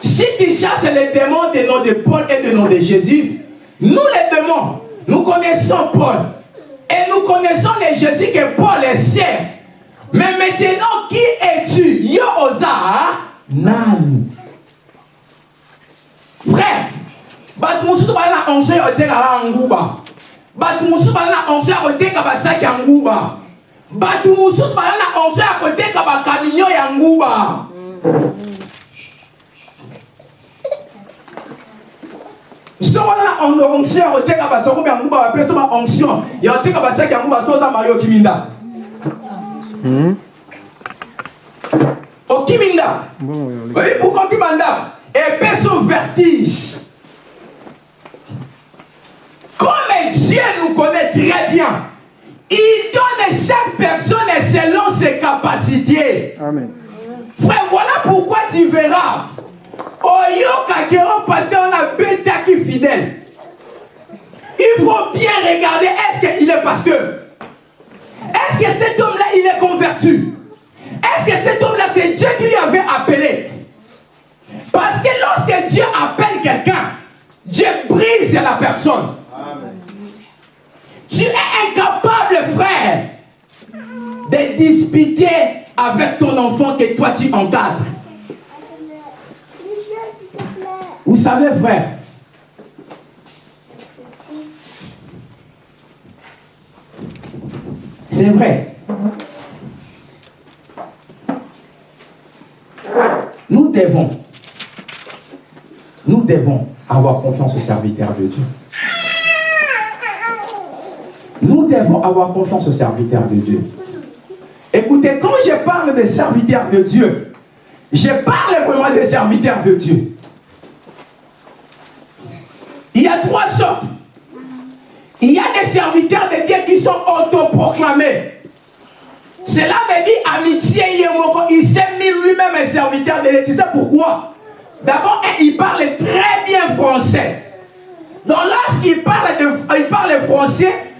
Si tu chasses les démons du nom de Paul et du nom de Jésus, nous les démons, nous connaissons Paul. Et nous connaissons les Jésus que Paul est. Mais maintenant, qui es-tu? Yo oza Nan. Frère, bato mosusu bali na onction ya kotekaka nguba. Bato mosusu bali na onction ya koteka basaki ya nguba. Bato mosusu bali na onction ya koteka bakaminio ya nguba. Na onction ya koteka basokomi ya nguba bapeso ba onction ya koteka basaki ya nguba so oza mayoki minda okiminda? Oyebi pourkua okima ndako epeso vertige Comme Dieu nous connaît très bien, il donne chaque personne selon ses capacités. amen Frère, voilà pourquoi tu verras. Oyoka Kero pasteur, on a bêta qui fidèle. Il faut bien regarder, est-ce qu'il est pasteur? Est-ce que cet homme-là, il est converti? Est-ce que cet homme-là, c'est Dieu qui lui avait appelé? Parce que lorsque Dieu appelle quelqu'un, Dieu brise la personne. Tu es incapable, frère, de disputer avec ton enfant que toi tu encadres. Vous savez, frère, c'est vrai. Nous devons, nous devons avoir confiance aux serviteurs de Dieu. Devons avoir confiance aux serviteurs de Dieu. Écoutez, quand je parle des serviteurs de Dieu, je parle vraiment des serviteurs de Dieu. Il y a trois sortes. Il y a des serviteurs de Dieu qui sont autoproclamés. Cela veut dire amitié, il s'est mis lui-même un serviteur de Dieu. Tu sais pourquoi? D'abord, il parle très bien français. Donc lorsqu'il parle, il parle français,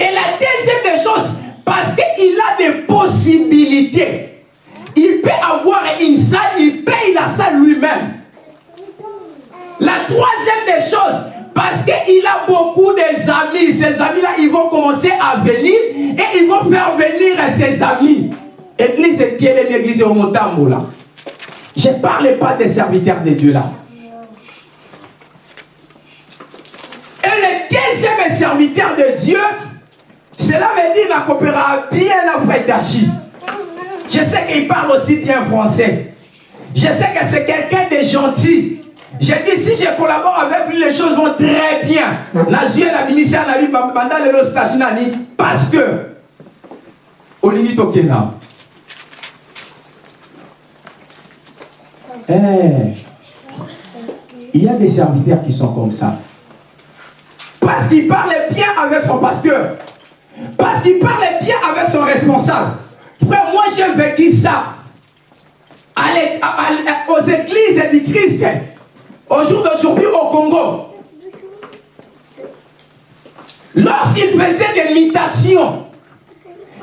et la deuxième des choses parce qu'il a des possibilités. Il peut avoir une salle il paye la salle lui-même. La troisième des choses parce qu'il a beaucoup d'amis ces amis là ils vont commencer à venir et ils vont faire venir ses amis. Église quelle est l'église au Motambo là je ne parle pas des serviteurs de Dieu là Et le deuxième serviteur de Dieu, cela veut dire la coopéra bien la Dachi. Je sais qu'il parle aussi bien français. Je sais que c'est quelqu'un de gentil. J'ai dit, si je collabore avec lui, les choses vont très bien. Nazue la ministère la vie, parce que, Tokena. Eh, il y a des serviteurs qui sont comme ça. Parce qu'il parlait bien avec son pasteur. Parce qu'il parlait bien avec son responsable. Frère, moi j'ai vécu ça. Aux églises du Christ. Au jour d'aujourd'hui, au Congo, lorsqu'il faisait des mutations,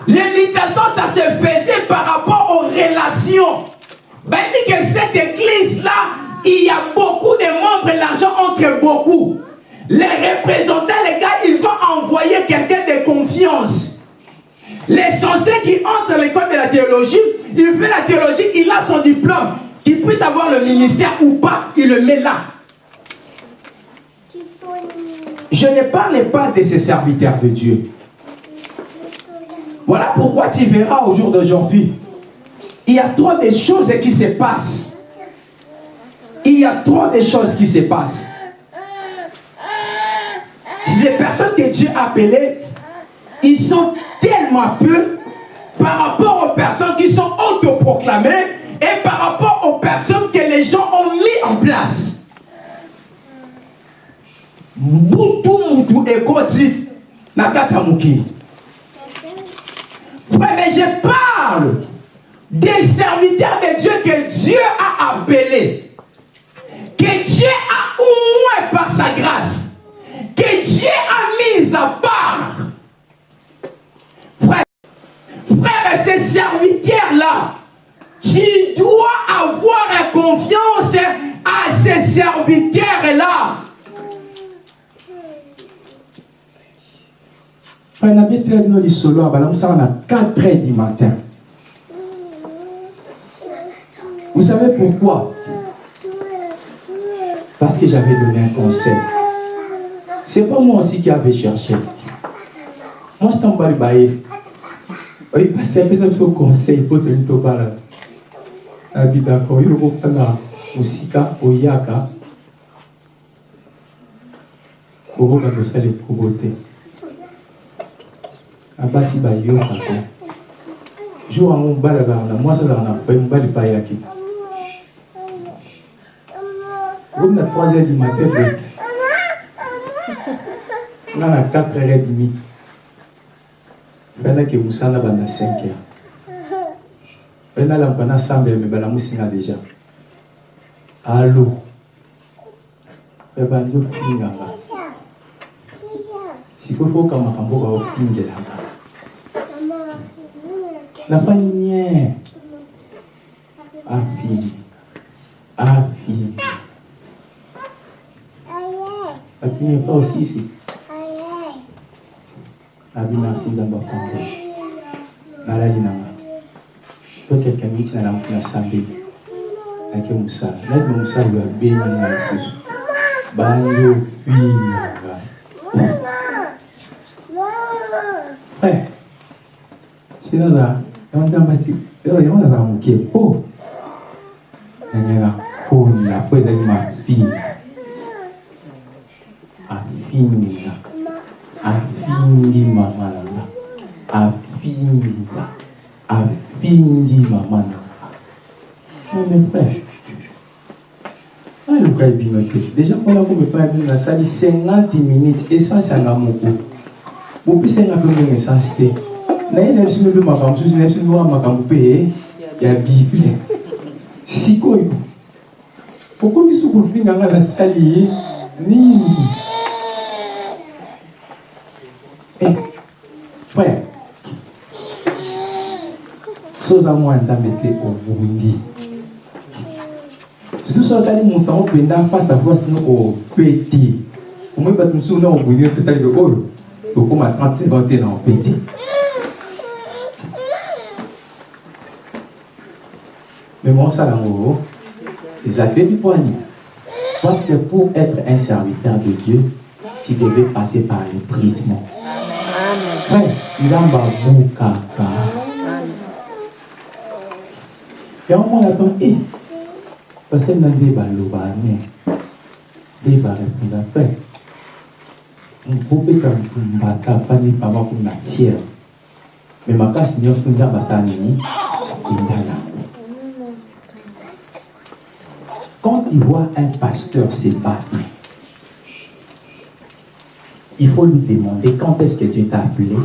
les mutations, ça se faisait par rapport aux relations. Ben, il dit que cette église-là, il y a beaucoup de membres l'argent entre beaucoup. Les représentants, les gars, ils vont envoyer quelqu'un de confiance. L'essentiel qui entre à l'école de la théologie, il fait la théologie, il a son diplôme. Qu'il puisse avoir le ministère ou pas, il le met là. Je ne parle pas de ces serviteurs de Dieu. Voilà pourquoi tu verras au jour d'aujourd'hui, il y a trop de choses qui se passent. Il y a trop de choses qui se passent. Les personnes que Dieu a appelées, ils sont tellement peu par rapport aux personnes qui sont autoproclamées et par rapport aux personnes que les gens ont mis en place. Frère, mais je parle des serviteurs de Dieu que Dieu a appelés. Que Dieu a au moins par sa grâce. Que Dieu a mis à part. Frère, frère ces serviteurs-là, tu dois avoir confiance à ces serviteurs-là. Frère, nabi tellement les solo à balançant à 4 heures du matin. Vous savez pourquoi? Parce que j'avais donné un conseil. C'est pas moi aussi qui avais cherché. Moi, c'est un balibaye. Oui, parce que ça un conseil, il faut te le parler. Abi d'accord, il faut que musika oyaka. okoka kosala ekobo te abasi bayokaka jour okomi na 3 heures du matin nga na 4 heures et demi mpenaki mosala banda 5 heures. Mpe nalampa na sambele me balamusinga déjà. Alo mpe bandi ofinganga sikoyo foka makambo baofingelanga nafani nye? Afini afini afini pa osisi abi merci nzambe akongo nalali nanga. To quelqu'un miti na nasambeli nake mosala nayeba mosala sinaza moke po afindi mama nanga afinda afindi mama nanga mes frères aluka ebino te déjà mpona komefana bino nasali 50 minutes essence yanga moko bopesenga mpe mbongo essence te naye na biso mpe makambo mosusu na biso mpe makambo mpe ya bible. Sikoyo okomi su kofinga nga nasali nini frère. Soza mwa nzambe te obundi surtout so otali moto yango mpenza face à face no opeti omoi bato mosusu na obundi yo te tali oyo okóma 30 seconde te na opeti mais mosala yango eza te bipwani parce que pour être un serviteur de Dieu tu devais passer par le prisme nzambe abukaka yango to e paster na nde baloba ne nde barépondre frère bobeta mbaka pani pamba kuna fiere me makasi nyonso nini quand tu vois un pasteur se battre il faut lui demander quand est-ce que Dieu t'a appelé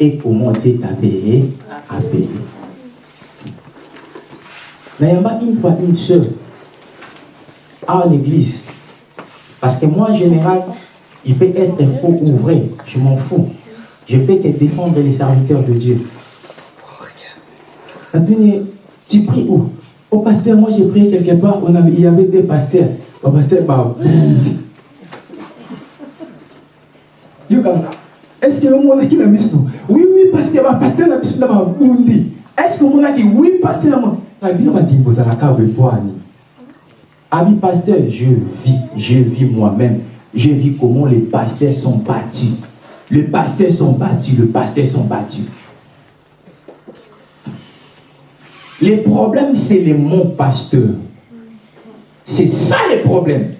et comment Dieu t'avait appelé. N'ayant pas une fois une seule, à l'église. Parce que moi, en général, il peut être faux ou vrai, je m'en fous. Je peux te défendre les serviteurs de Dieu. Tu pries où? Au pasteur, moi j'ai prié quelque part, on avait- il y avait des pasteurs. Au pasteur, bah, Est-ce que le monde qui l'a mis Oui, oui, pasteur, pasteur, la Bundi. Est-ce que le monde qui oui, pasteur, la Bible m'a dit, vous allez. Ami pasteur, je vis, je vis moi-même. Je vis comment les pasteurs sont battus. Les pasteurs sont battus, les pasteurs sont battus. Les problèmes, c'est les mots pasteurs. C'est ça les problèmes.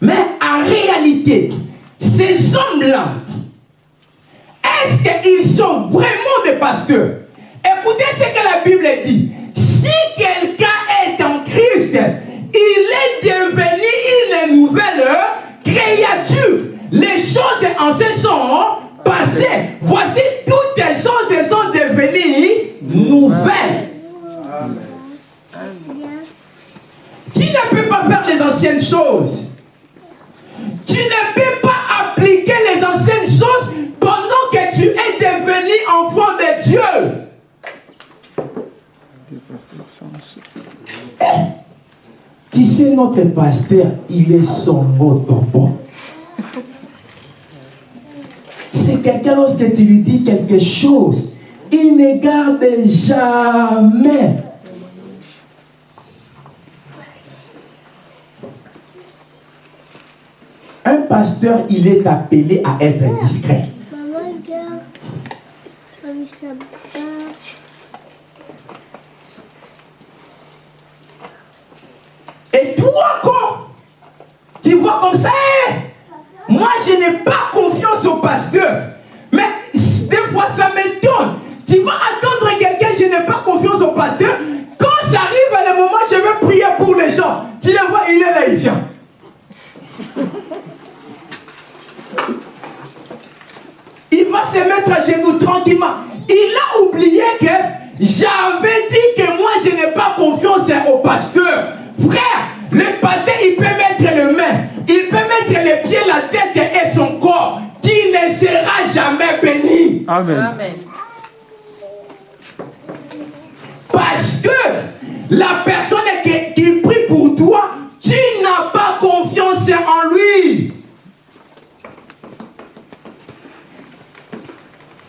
Mais en réalité, ces hommes-là, est-ce qu'ils sont vraiment des pasteurs? Écoutez ce que la Bible dit. Si quelqu'un est en Christ, il est devenu une nouvelle créature. Les choses anciennes sont passées. Voici toutes les choses sont devenues nouvelles. Tu ne peux pas faire les anciennes choses. Tu ne peux pas appliquer les anciennes choses pendant que tu es devenu enfant de Dieu. Tu sais, notre pasteur, il est son mot bon. C'est quelqu'un, lorsque tu lui dis quelque chose, il ne garde jamais. Un pasteur, il est appelé à être discret. Et toi, quand tu vois comme ça, moi je n'ai pas confiance au pasteur. Mais des fois ça m'étonne. Tu vas attendre quelqu'un, je n'ai pas confiance au pasteur. Quand ça arrive à le moment, je vais prier pour les gens. Tu le vois, il est là, il vient. Il va se mettre à genoux tranquillement. Il a oublié que j'avais dit que moi je n'ai pas confiance au pasteur. Frère, le pasteur il peut mettre les mains, il peut mettre les pieds, la tête et son corps, qui ne sera jamais béni. Amen. Amen. Parce que la personne qui, qui prie pour toi, tu n'as pas confiance en lui.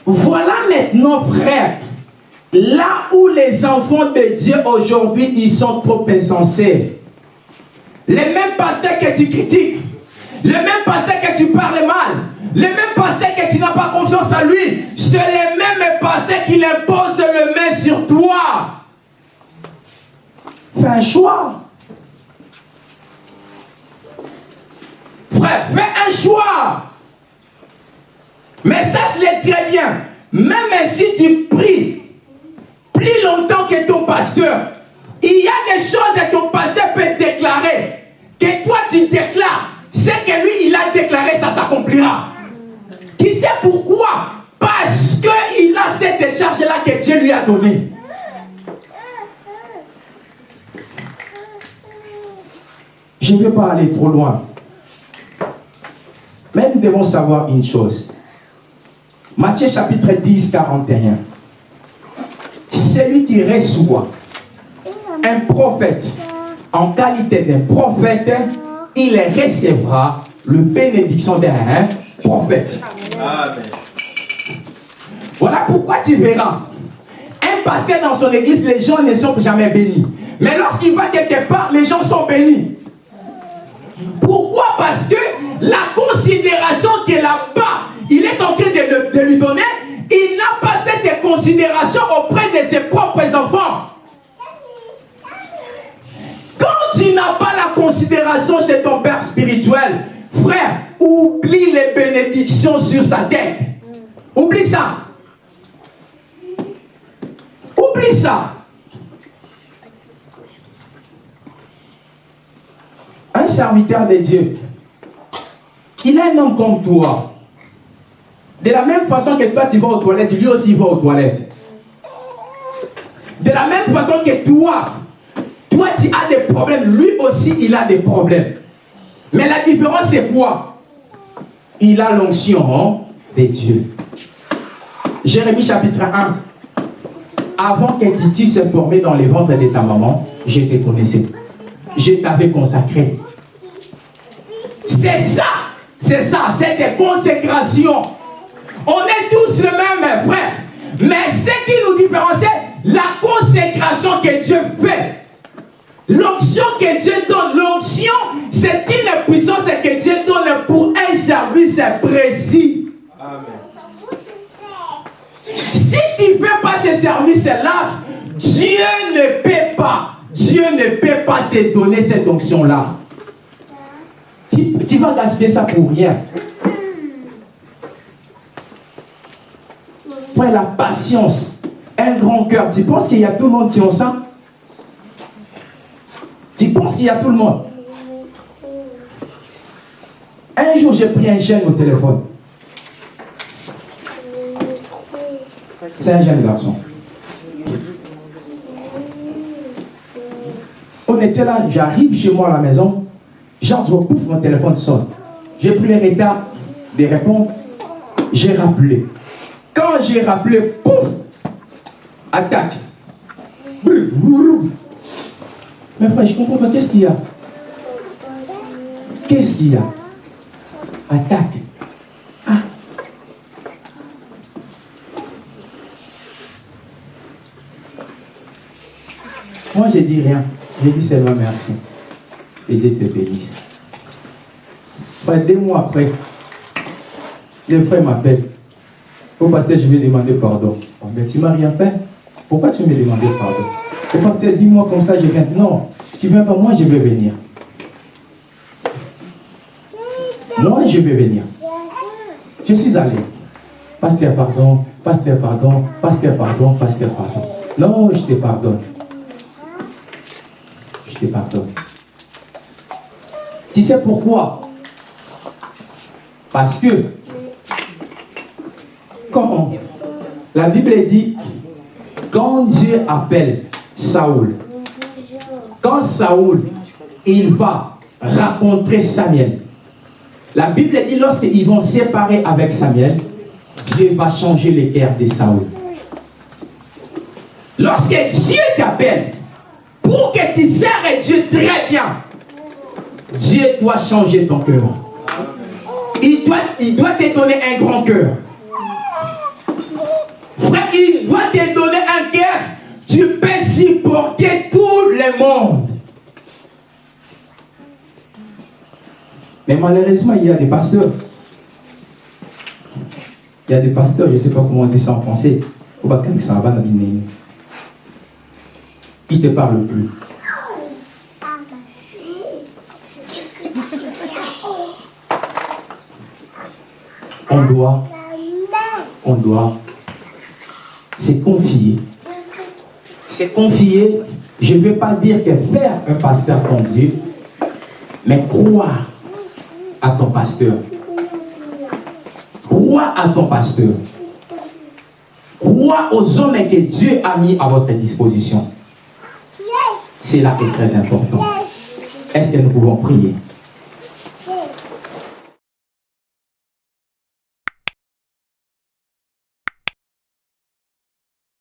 Voilà maintenant, frère, là où les enfants de Dieu aujourd'hui, ils sont trop insensés. Les mêmes pasteurs que tu critiques, les mêmes pasteurs que tu parles mal, les mêmes pasteurs que tu n'as pas confiance en lui, c'est les mêmes pasteurs qui imposent le main sur toi. Fais un choix. Frère, fais un choix. Mais sache-le très bien, même si tu pries plus longtemps que ton pasteur, il y a des choses que ton pasteur peut déclarer, que toi tu déclares. C'est que lui, il a déclaré, ça s'accomplira. Qui sait pourquoi? Parce qu'il a cette décharge-là que Dieu lui a donnée. Je ne vais pas aller trop loin. Mais nous devons savoir une chose. Matthieu chapitre 10, 41. Celui qui reçoit un prophète en qualité d'un prophète, il recevra le bénédiction d'un prophète. Voilà pourquoi tu verras. Un pasteur dans son église, les gens ne sont jamais bénis. Mais lorsqu'il va quelque part, les gens sont bénis. Pourquoi? Parce que la considération qu'il là-bas, il est en train de, le- de lui donner, il n'a pas cette considération auprès de ses propres enfants. Quand tu n'as pas la considération chez ton père spirituel, frère, oublie les bénédictions sur sa tête. Oublie ça. Oublie ça. Un serviteur de Dieu, il est un homme comme toi. De la même façon que toi tu vas aux toilettes, lui aussi va aux toilettes. De la même façon que toi, Toi, tu as des problèmes. Lui aussi, il a des problèmes. Mais la différence, c'est quoi? Il a l'onction de Dieu. Jérémie chapitre 1. Avant que Titi se formé dans les ventres de ta maman, je te connaissais. Je t'avais consacré. C'est ça. C'est ça. C'est des consécrations. On est tous le même frère. Mais ce qui nous différencie, la consécration que Dieu fait. L'onction que Dieu donne, l'onction, c'est une puissance que Dieu donne pour un service précis. Si tu ne fais pas ce service-là, Dieu ne peut pas, Dieu ne peut pas te donner cette onction-là. Tu vas gaspiller ça pour rien. Frère, la patience, un grand cœur. Tu penses qu'il y a tout le monde qui ont ça? Tu penses qu'il y a tout le monde? Un jour, j'ai pris un jeune au téléphone. C'est un jeune garçon. On était là, j'arrive chez moi à la maison, j'entends, pouf, mon téléphone sonne. J'ai pris le retard de répondre, j'ai rappelé. Quand j'ai rappelé, pouf, attaque. Mais frère, je comprends pas, qu'est-ce qu'il y a? Qu'est-ce qu'il y a? Attaque. Ah. Moi, je dis rien. Je dis seulement merci. Et Dieu te bénisse. Bah, deux mois après, le frère m'appelle. Au pasteur, je vais demander pardon. Oh, mais tu m'as rien fait. Pourquoi tu me demandes pardon? Le pasteur, dis-moi comme ça, je viens. Non, tu viens pas, moi je vais venir. Moi je vais venir. Je suis allé. Pasteur, pardon, pasteur, pardon, pasteur, pardon, pasteur, pardon. Non, je te pardonne. Je te pardonne. Tu sais pourquoi? Parce que quand la Bible dit, quand Dieu appelle Saoul, quand Saoul, il va rencontrer Samuel, la Bible dit lorsqu'ils vont séparer avec Samuel, Dieu va changer le cœur de Saoul. Lorsque Dieu t'appelle, pour que tu sers Dieu très bien, Dieu doit changer ton cœur. Il doit, il doit te donner un grand cœur. Il doit te donner un cœur. Tu peux supporter tout le monde. Mais malheureusement, il y a des pasteurs. Il y a des pasteurs, je ne sais pas comment on dit ça en français. Ils ne te parlent plus. On doit, on doit se confier. Se confier, je ne veux pas dire que faire un pasteur ton Dieu, mais croire à ton pasteur. Crois à ton pasteur. Crois aux hommes que Dieu a mis à votre disposition. C'est là qui est très important. Est-ce que nous pouvons prier?